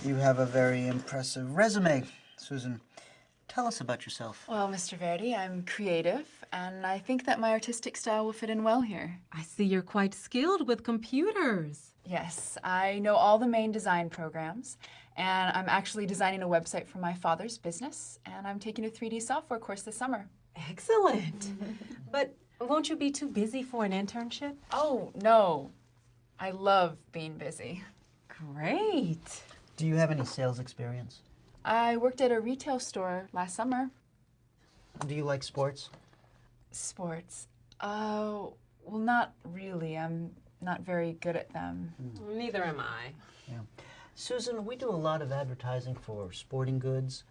You have a very impressive resume, Susan. Tell us about yourself. Well, Mr. Verdi, I'm creative, and I think that my artistic style will fit in well here. I see you're quite skilled with computers. Yes, I know all the main design programs, and I'm actually designing a website for my father's business, and I'm taking a 3D software course this summer. Excellent. [laughs] but won't you be too busy for an internship? Oh, no. I love being busy. Great. Do you have any sales experience? I worked at a retail store last summer. Do you like sports? Sports. Oh, well, not really. I'm not very good at them. Neither am I. Susan, we do a lot of advertising for sporting goods.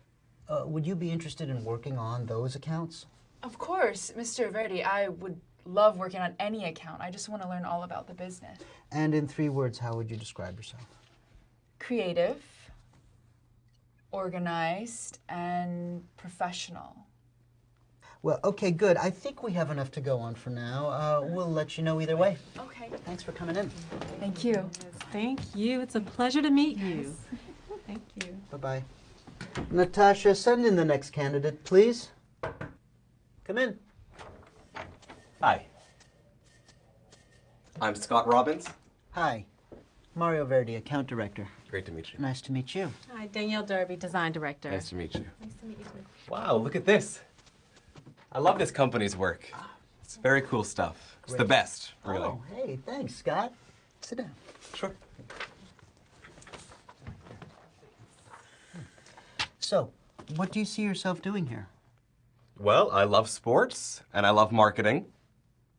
Uh, would you be interested in working on those accounts? Of course, Mr. Verdi, I would love working on any account. I just want to learn all about the business. And in three words, how would you describe yourself? Creative, organized, and professional. Well, okay, good. I think we have enough to go on for now. Uh, we'll let you know either way. Okay. Thanks for coming in. Thank you. Thank you. It's a pleasure to meet you. [laughs] Thank you. Bye-bye. Natasha, send in the next candidate, please. Come in. Hi. I'm Scott Robbins. Hi. Mario Verdi, account director. Great to meet you. Nice to meet you. Hi, Danielle Derby, design director. Nice to meet you. Nice to meet you too. Wow, look at this. I love this company's work. It's very cool stuff. It's the best, oh, really. Oh, hey, thanks, Scott. Sit down. Sure. So, what do you see yourself doing here? Well, I love sports and I love marketing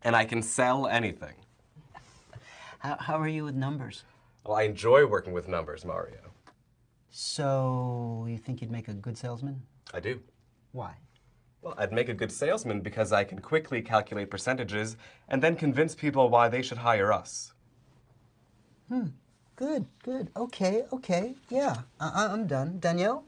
and I can sell anything. How, how are you with numbers? Well, I enjoy working with numbers, Mario. So, you think you'd make a good salesman? I do. Why? Well, I'd make a good salesman because I can quickly calculate percentages and then convince people why they should hire us. Hmm. Good, good. Okay, okay. Yeah, I- I- I'm done. Danielle?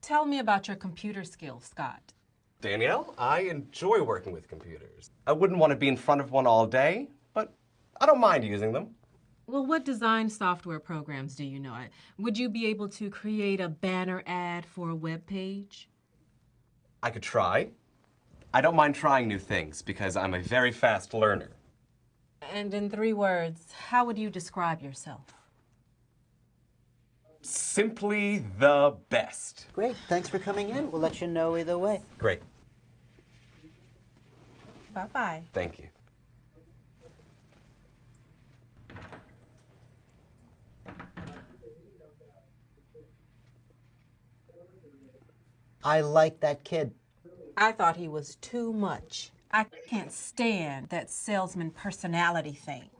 Tell me about your computer skills, Scott. Danielle, I enjoy working with computers. I wouldn't want to be in front of one all day, but I don't mind using them. Well, what design software programs do you know? I- Would you be able to create a banner ad for a web page? I could try. I don't mind trying new things because I'm a very fast learner. And in three words, how would you describe yourself? Simply the best. Great, thanks for coming in. We'll let you know either way. Great. Bye-bye. Thank you. I like that kid. I thought he was too much. I can't stand that salesman personality thing.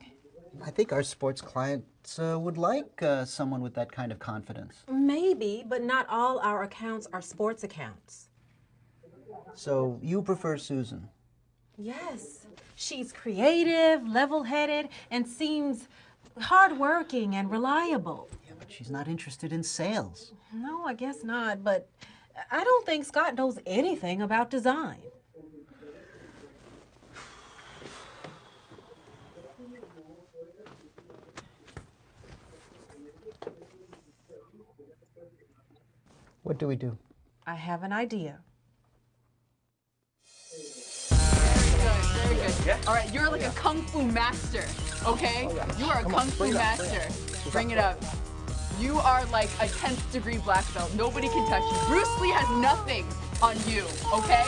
I think our sports clients uh, would like uh, someone with that kind of confidence. Maybe, but not all our accounts are sports accounts. So, you prefer Susan? Yes, she's creative, level headed, and seems hardworking and reliable. Yeah, but she's not interested in sales. No, I guess not, but I don't think Scott knows anything about design. What do we do? I have an idea. Very good. All right, you're like a kung fu master, okay? Oh, you are a kung fu master. Bring it up. You are like a 10th degree black belt. Nobody can touch you. Bruce Lee has nothing on you, okay?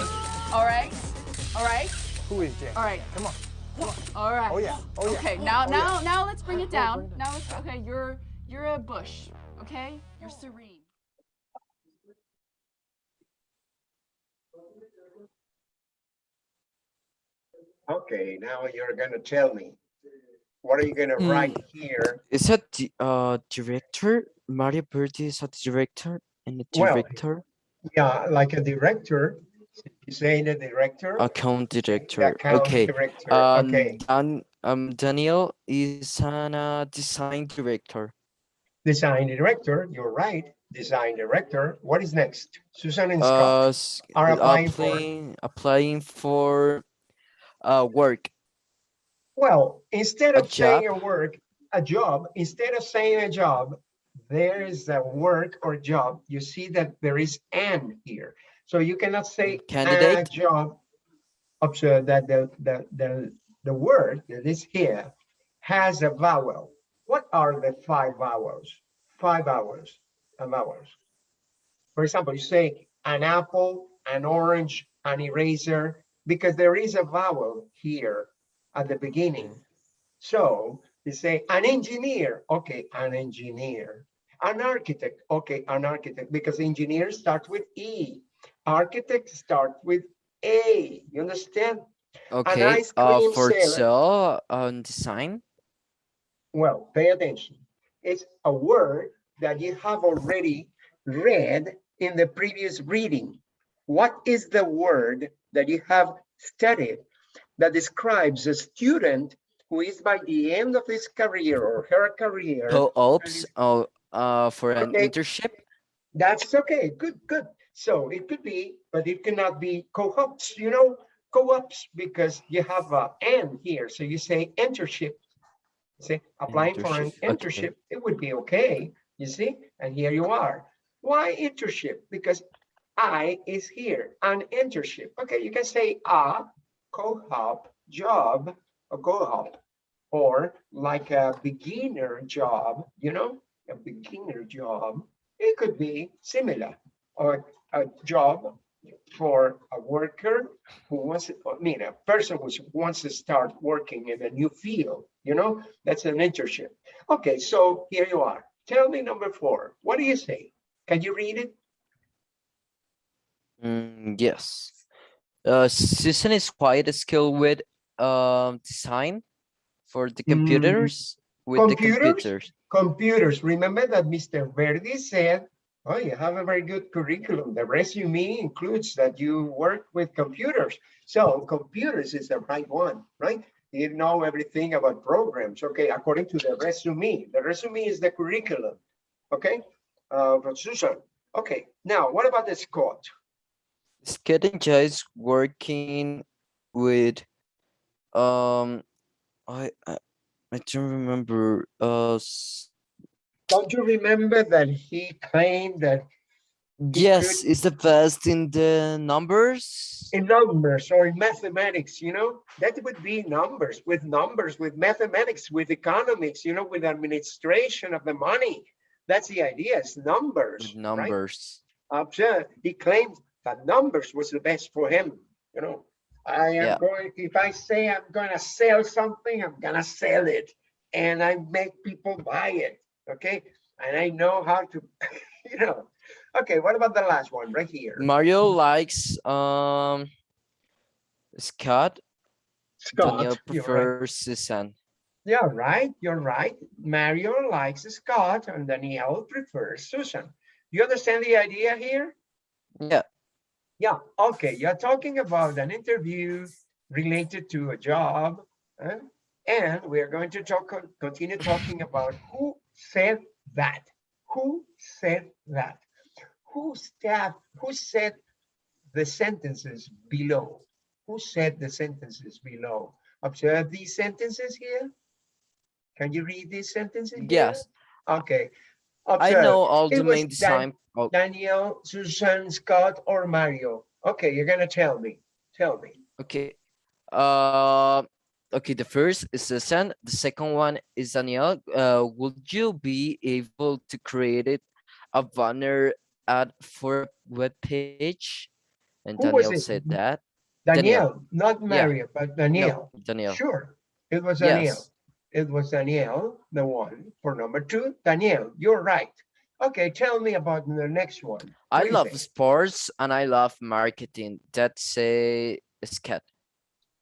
All right? All right? Who is Jay? All right. Come on. All right. Oh yeah. Oh yeah. Okay, oh, now Oh, now yeah. now let's bring it down. Now let's okay, you're you're a bush, okay? You're serene. Okay, now you're gonna tell me. What are you gonna Hmm. write here? Is that the uh director? Mario Verdi is a director and a Well, director, Yeah, like a director. You say the director? account director. account Okay. Director, Um, okay. Dan, um, Daniel is an uh, design director. Design director, you're right. Design director. What is next? Susan and Uh, Scott s- are applying for. applying, applying for uh work. Well, instead A of saying a work, a job, instead of saying a job, there is a work or job. You see that there is an here. So you cannot say a Candidate? job. Observe that the, the, the, the word that is here has a vowel. What are the five vowels? Five vowels, uh, vowels. For example, you say an apple, an orange, an eraser, because there is a vowel here at the beginning. So you say an engineer, okay, an engineer. An architect, okay, an architect, because engineer starts with E. Architect start with A. You understand? Okay. Uh, for seller. sell on design. Well, pay attention. It's a word that you have already read in the previous reading. What is the word that you have studied that describes a student who is by the end of his career or her career? Co-ops. Oh, uh, for an Okay. internship. That's okay, good, good. So it could be, but it cannot be co-ops, you know, co-ops because you have a N here. So you say internship. Say applying for an Internship, okay. internship, it would be okay, you see? And here you are. Why internship? Because I is here, an internship. Okay, you can say a co-op job, a co-op, or like a beginner job, you know, a beginner job. It could be similar, or a job for a worker who wants, I mean, a person who wants to start working in a new field, you know, that's an internship. Okay, so here you are. Tell me number four. What do you say? Can you read it? Mm, yes. Uh, Susan is quite a skilled with um design for the Mm, computers with the computers? computers. Computers. Remember that Mr. Verdi said, oh, you have a very good curriculum. The resume includes that you work with computers. So computers is the right one, right? You know everything about programs. Okay, according to the resume. The resume is the curriculum. Okay, uh, Susan. Okay, now what about the Scott? Scott enjoys working with um I I, I don't remember uh Don't you remember that he claimed that yes is the best in the numbers in numbers or in mathematics, you know, that would be numbers with numbers, with mathematics, with economics, you know, with administration of the money. That's the idea, it's numbers. with right? numbers Observe, he claimed that numbers was the best for him, you know. I am Yeah. going, if I say I'm gonna sell something, I'm gonna sell it. And I make people buy it, okay? And I know how to, [laughs] you know. Okay, what about the last one right here? Mario likes um Scott Daniel Scott, right. prefers Susan Yeah, right. You're right. Mario likes Scott and Danielle prefers Susan. You understand the idea here? yeah Yeah, okay. You're talking about an interview related to a job. huh? And we are going to talk, continue talking about who said that? Who said that? Who staff, who said the sentences below? Who said the sentences below? Observe these sentences here. Can you read these sentences? here? yes I know all It the main Dan- design oh, Daniel, Susan, Scott, or Mario? Okay, you're gonna tell me. Tell me. Okay. Uh, okay. The first is Susan. The second one is Daniel. Uh, would you be able to create it a banner ad for web page? And Who it? said that. Daniel, not Yeah. Mario, but Daniel. No, Danielle. Sure, it was Daniel. Yes. It was Danielle, the one for number two. Danielle, you're right. Okay, tell me about the next one. I What you love sports and I love marketing. That's a Scott.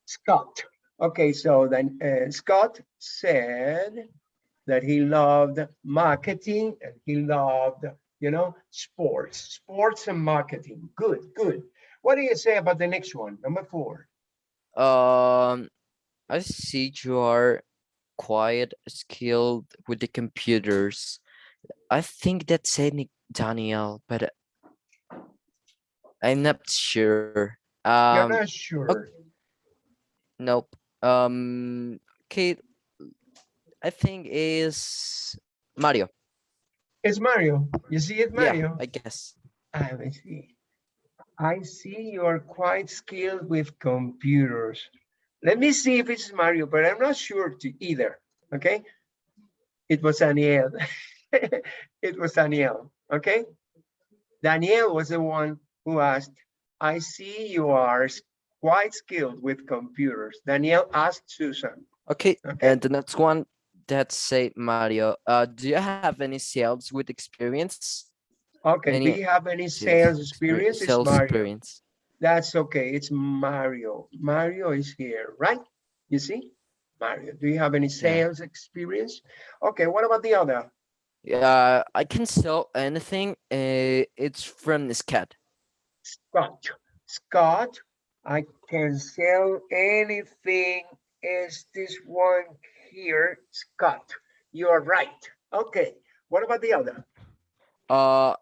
Scott. Okay, so then uh, Scott said that he loved marketing and he loved, you know, sports, sports and marketing. Good, good. What do you say about the next one, number four? Um, I see you are quite skilled with the computers. I think that's any Daniel, but uh, I'm not sure. You're Um, not sure. nope. Um, Kate, I think is Mario. It's Mario. You see it, Mario? Yeah? I guess. I see. I see you are quite skilled with computers. Let me see if it's Mario, but I'm not sure to either. Okay. It was Daniel. [laughs] it was Daniel. Okay. Daniel was the one who asked, I see you are quite skilled with computers. Daniel asked Susan. Okay, Okay. and the next one that say Mario. Uh, do you have any sales with experience? Okay. Do you have any Sales experience? Sales Mario. experience. That's okay. It's Mario. Mario is here, right? You see? Mario, do you have any sales experience? Okay, what about the other? Yeah, I can sell anything. Uh, it's from this cat. Scott. Scott, I can sell anything. Is this one here? Scott, you are right. Okay, what about the other? Uh,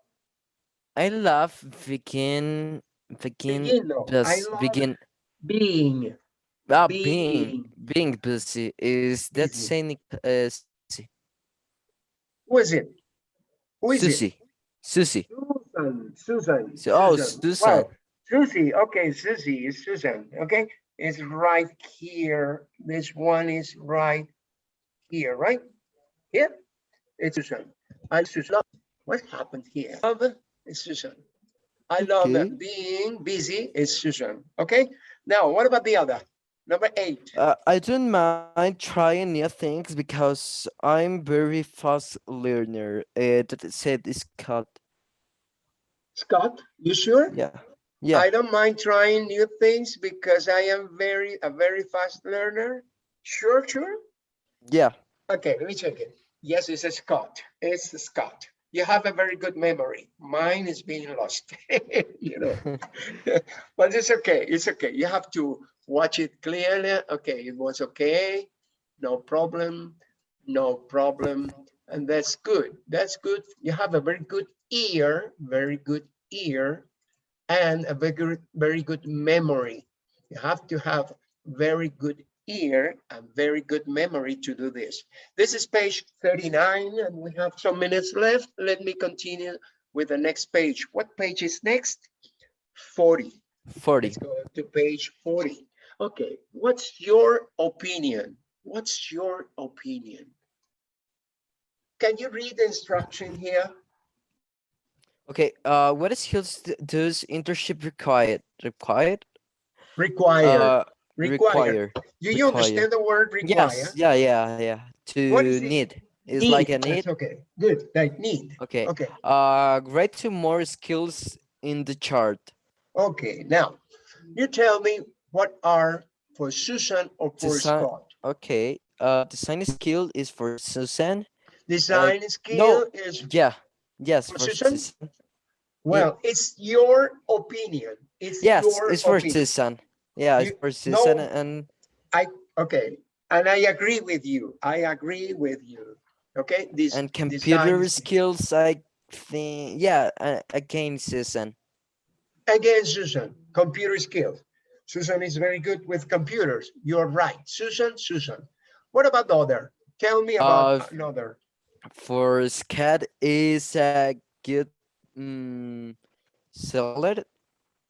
I love begin, begin, Begin, no, I love begin. Being. Ah, being. being, being busy is that Busy. saying uh, Who is it? Who is it? Susie, Susie. Susan, Susan. So- oh, Susan. Susan. Wow, Susie, okay, Susie is Susan, okay? It's right here. This one is right here, right? Here, it's Susan. I Susan. What happened here? Love is Susan. I love Okay. being busy is Susan, okay? Now, what about the other? Number eight. Uh, I don't mind trying new things because I'm very fast learner. Uh, that it said is cut. Scott, you sure? Yeah, yeah. I don't mind trying new things because I am very, a very fast learner. Sure, sure. Yeah. Okay, let me check it. Yes, it's a Scott. It's Scott. You have a very good memory. Mine is being lost, [laughs] you know. [laughs] but it's okay. It's okay. You have to watch it clearly. Okay, it was okay. No problem. No problem. And that's good. That's good. You have a very good ear, very good ear, and a very good, very good memory. You have to have very good ear and very good memory to do this. This is page 39 and we have some minutes left. Let me continue with the next page. What page is next? 40. 40. Let's go to page 40. Okay, what's your opinion? What's your opinion? Can you read the instruction here? Okay, uh, what skills does internship required? Required? Required. Uh, require. Do you require. understand the word require? Yes, yeah, yeah, yeah. To What is need. It's like a Need, need. That's okay, good, like need. Okay. Okay, Uh, write two more skills in the chart. okay, now, you tell me what are for Susan or for Scott? Okay. Uh, design skill is for Susan. Design skill is, Yeah. Yes, For for Susan? Susan. well, it's your opinion. It's Yes, your it's for. Susan. Yeah, it's You- for Susan no- and I Okay, and I agree with you. I agree with you. Okay, this. and computer skill. skills. I think yeah. Again, Susan. Again, Susan, computer skills. Susan is very good with computers. You're right. Susan, Susan. What about the other? Tell me about Uh, another. For Scott is a good mm, seller.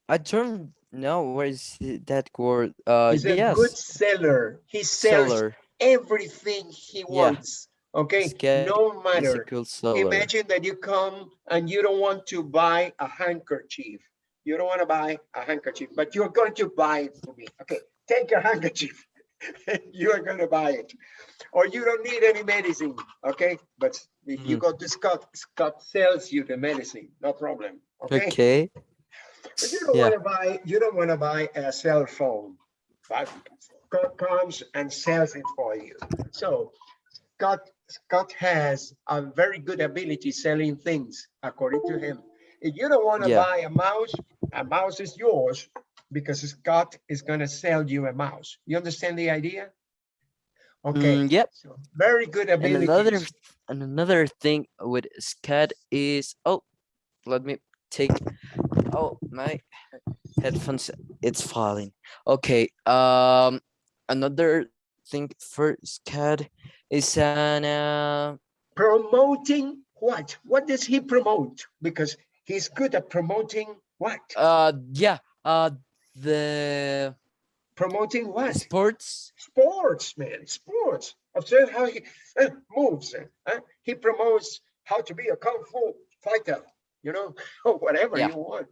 I don't know where is that word. Uh, He's a yes, good seller. He sells seller. everything he wants. Okay, Scott no matter. seller. Imagine that you come and you don't want to buy a handkerchief. You don't want to buy a handkerchief, but you're going to buy it for me. Okay, take your handkerchief. [laughs] you are going to buy it. Or you don't need any medicine. Okay, but if you Mhm. go to Scott, Scott sells you the medicine, no problem. Okay, Okay. But you don't yeah. want to buy. You don't want to buy a cell phone. but Scott comes and sells it for you. So Scott, Scott has a very good ability selling things, according to him. If you don't want to Yeah. buy a mouse, a mouse is yours because Scott is going to sell you a mouse. You understand the idea? Okay, Mm, yep. so very good And ability. another and another thing with Scott is oh, let me take oh my headphones it's falling. Okay. Um, another thing first, Scott is an uh, promoting what? What does he promote? Because he's good at promoting what? uh yeah uh the Promoting what? sports Sports, man, sports. Observe how he uh, moves. uh, He promotes how to be a kung fu fighter, you know, [laughs] whatever Yeah. you want.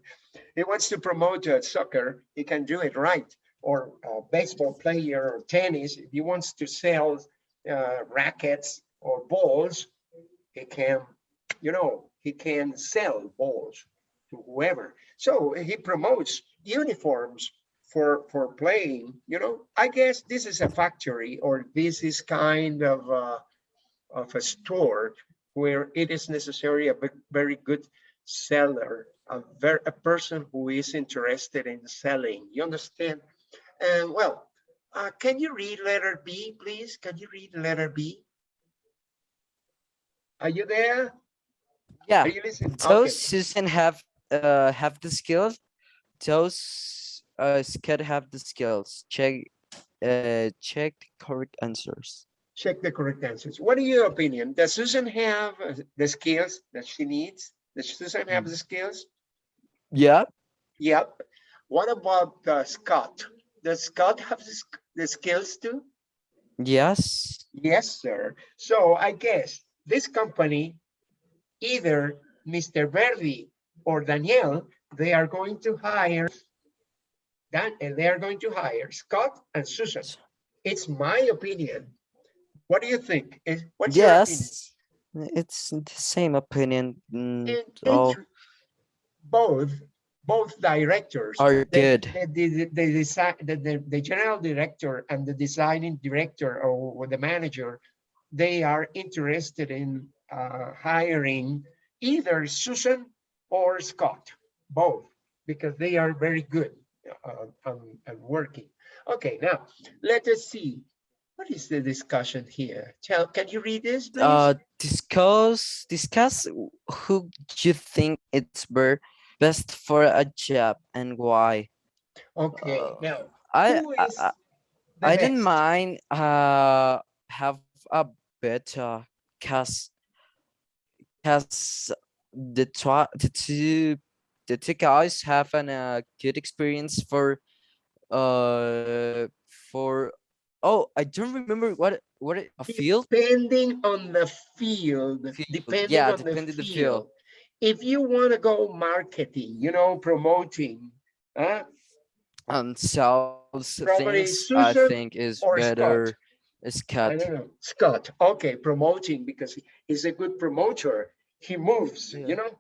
He wants to promote uh, soccer, he can do it right. Or uh, baseball player or tennis, if he wants to sell uh, rackets or balls, he can, you know, he can sell balls to whoever. So he promotes uniforms for for playing. You know, I guess this is a factory or this is kind of a, of a store where it is necessary a very good seller, a very a person who is interested in selling. You understand? And well, uh, can you read letter B, please? Can you read letter B? Are you there? yeah Are you listening? those Okay. Susan have uh have the skills those uh Scott have the skills check uh check the correct answers check the correct answers. What are your opinion? Does Susan have uh, the skills that she needs? Does Susan have the skills? yeah Yep. What about uh, Scott? Does Scott have the, the skills too? yes Yes, sir. So I guess this company, either Mr. Verdi or Danielle, they are going to hire Dan, and they are going to hire Scott and Susan. It's my opinion. What do you think? Is what's your opinion? yes it's the same opinion mm, all both both directors. Are the- good. the the, the, design the, the the general director and the designing director or the manager they are interested in uh, hiring either Susan or Scott both because they are very good uh, um, and working. Okay now let us see what is the discussion here? Tell can you read this please? uh discuss discuss who you think it's best for a job and why. Okay uh, now i I- I, didn't mind uh have a better cast, cause the twa the two the two guys have an uh, good experience for uh for oh I don't remember what what it- a field Depending on the field, Field, depending yeah, on depending the field. field. If you want to go marketing, you know, promoting, huh? Um, and sells Probably things I think is or Scott. better is I don't know, Scott, okay, promoting because he's a good promoter. He moves, Yeah. you know?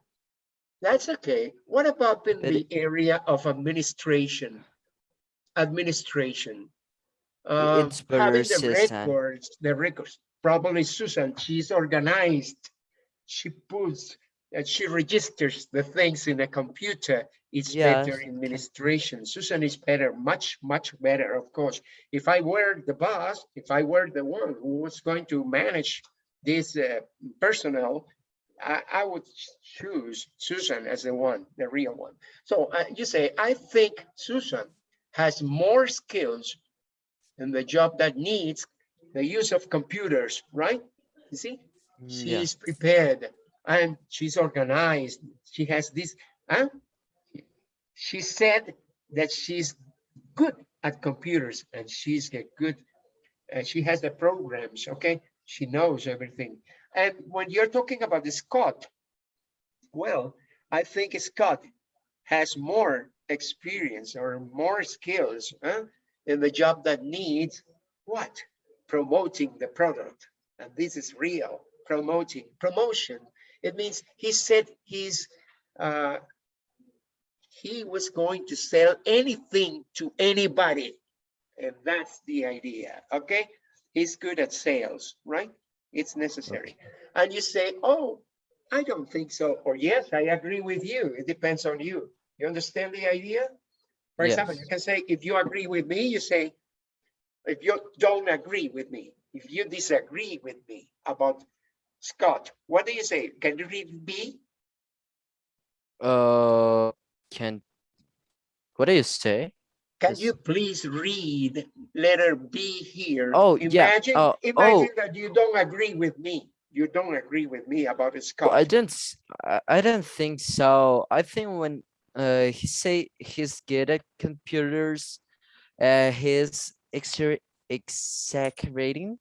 That's okay. What about in But the area of administration? Administration. Uh, it's better having the records, the records, probably Susan, she's organized. She puts, uh, she registers the things in a computer. It's better Yes. administration. Susan is better, much, much better, of course. If I were the boss, if I were the one who was going to manage this uh, personnel, I, I would choose Susan as the one, the real one. So uh, you say, I think Susan has more skills in the job that needs the use of computers, right? You see, Mm, yeah. she's prepared and she's organized. She has this, huh? She said that she's good at computers and she's a good, uh, she has the programs, okay? She knows everything. And when you're talking about the Scott, well, I think Scott has more experience or more skills huh, in the job that needs what? Promoting the product. And this is real promoting, promotion. It means he said he's, uh, he was going to sell anything to anybody. And that's the idea, okay? He's good at sales, right? It's necessary. And you say, oh, I don't think so, or yes, I agree with you. It depends on you. You understand the idea? For example, you can say, if you agree with me, you say, if you don't agree with me, if you disagree with me about Scott, what do you say? Can you read B? Uh, can, what do you say? Can Yes. you please read letter B here? Oh, yeah. Imagine, Oh, imagine oh. that you don't agree with me. You don't agree with me about Well, Scott. I didn't, I didn't think so. I think when, uh, he say he's good at computers, uh, he's exer exaggerating.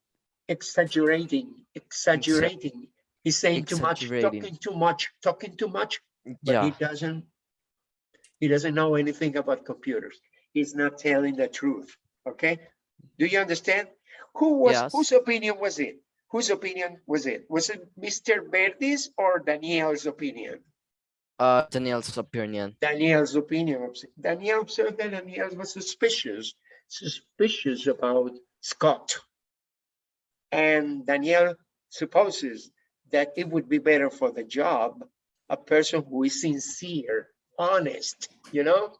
Exaggerating, exaggerating. He's saying too much, talking too much, talking too much, but he doesn't, he doesn't know anything about computers. He's not telling the truth, okay? Do you understand? Who was, Yes. whose opinion was it? Whose opinion was it? Was it Mr. Verdi's or Daniel's opinion? Uh, Daniel's opinion. Daniel's opinion. Daniel observed that Daniel was suspicious, suspicious about Scott. And Daniel supposes that it would be better for the job, a person who is sincere, honest, you know,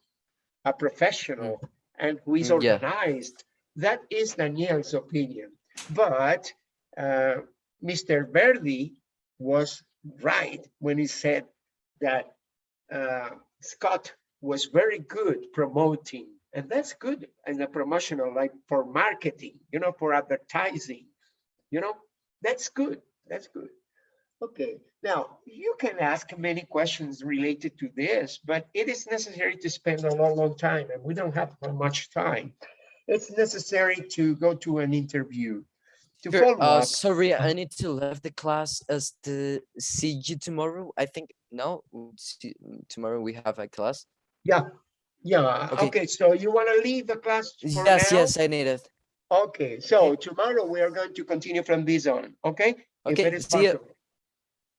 a professional, and who is Mm, yeah. organized. That is Daniel's opinion. But uh, Mr. Verdi was right when he said that uh, Scott was very good promoting, and that's good in the promotional, like for marketing, you know, for advertising, you know, that's good. That's good. Okay, now you can ask many questions related to this, but it is necessary to spend a long, long time, and we don't have much time. It's necessary to go to an interview. To Sure, follow uh, up, sorry, I need to leave the class as to see you tomorrow. I think, no, mm, tomorrow we have a class. yeah, yeah, Okay. okay, so you want to leave the class for Yes, now? yes, I need it. Okay, so tomorrow we are going to continue from this on, okay? If Okay, it is see you.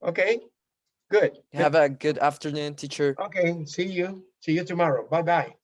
Okay, good. good. Have a good afternoon, teacher. Okay, see you. See you tomorrow. Bye-bye.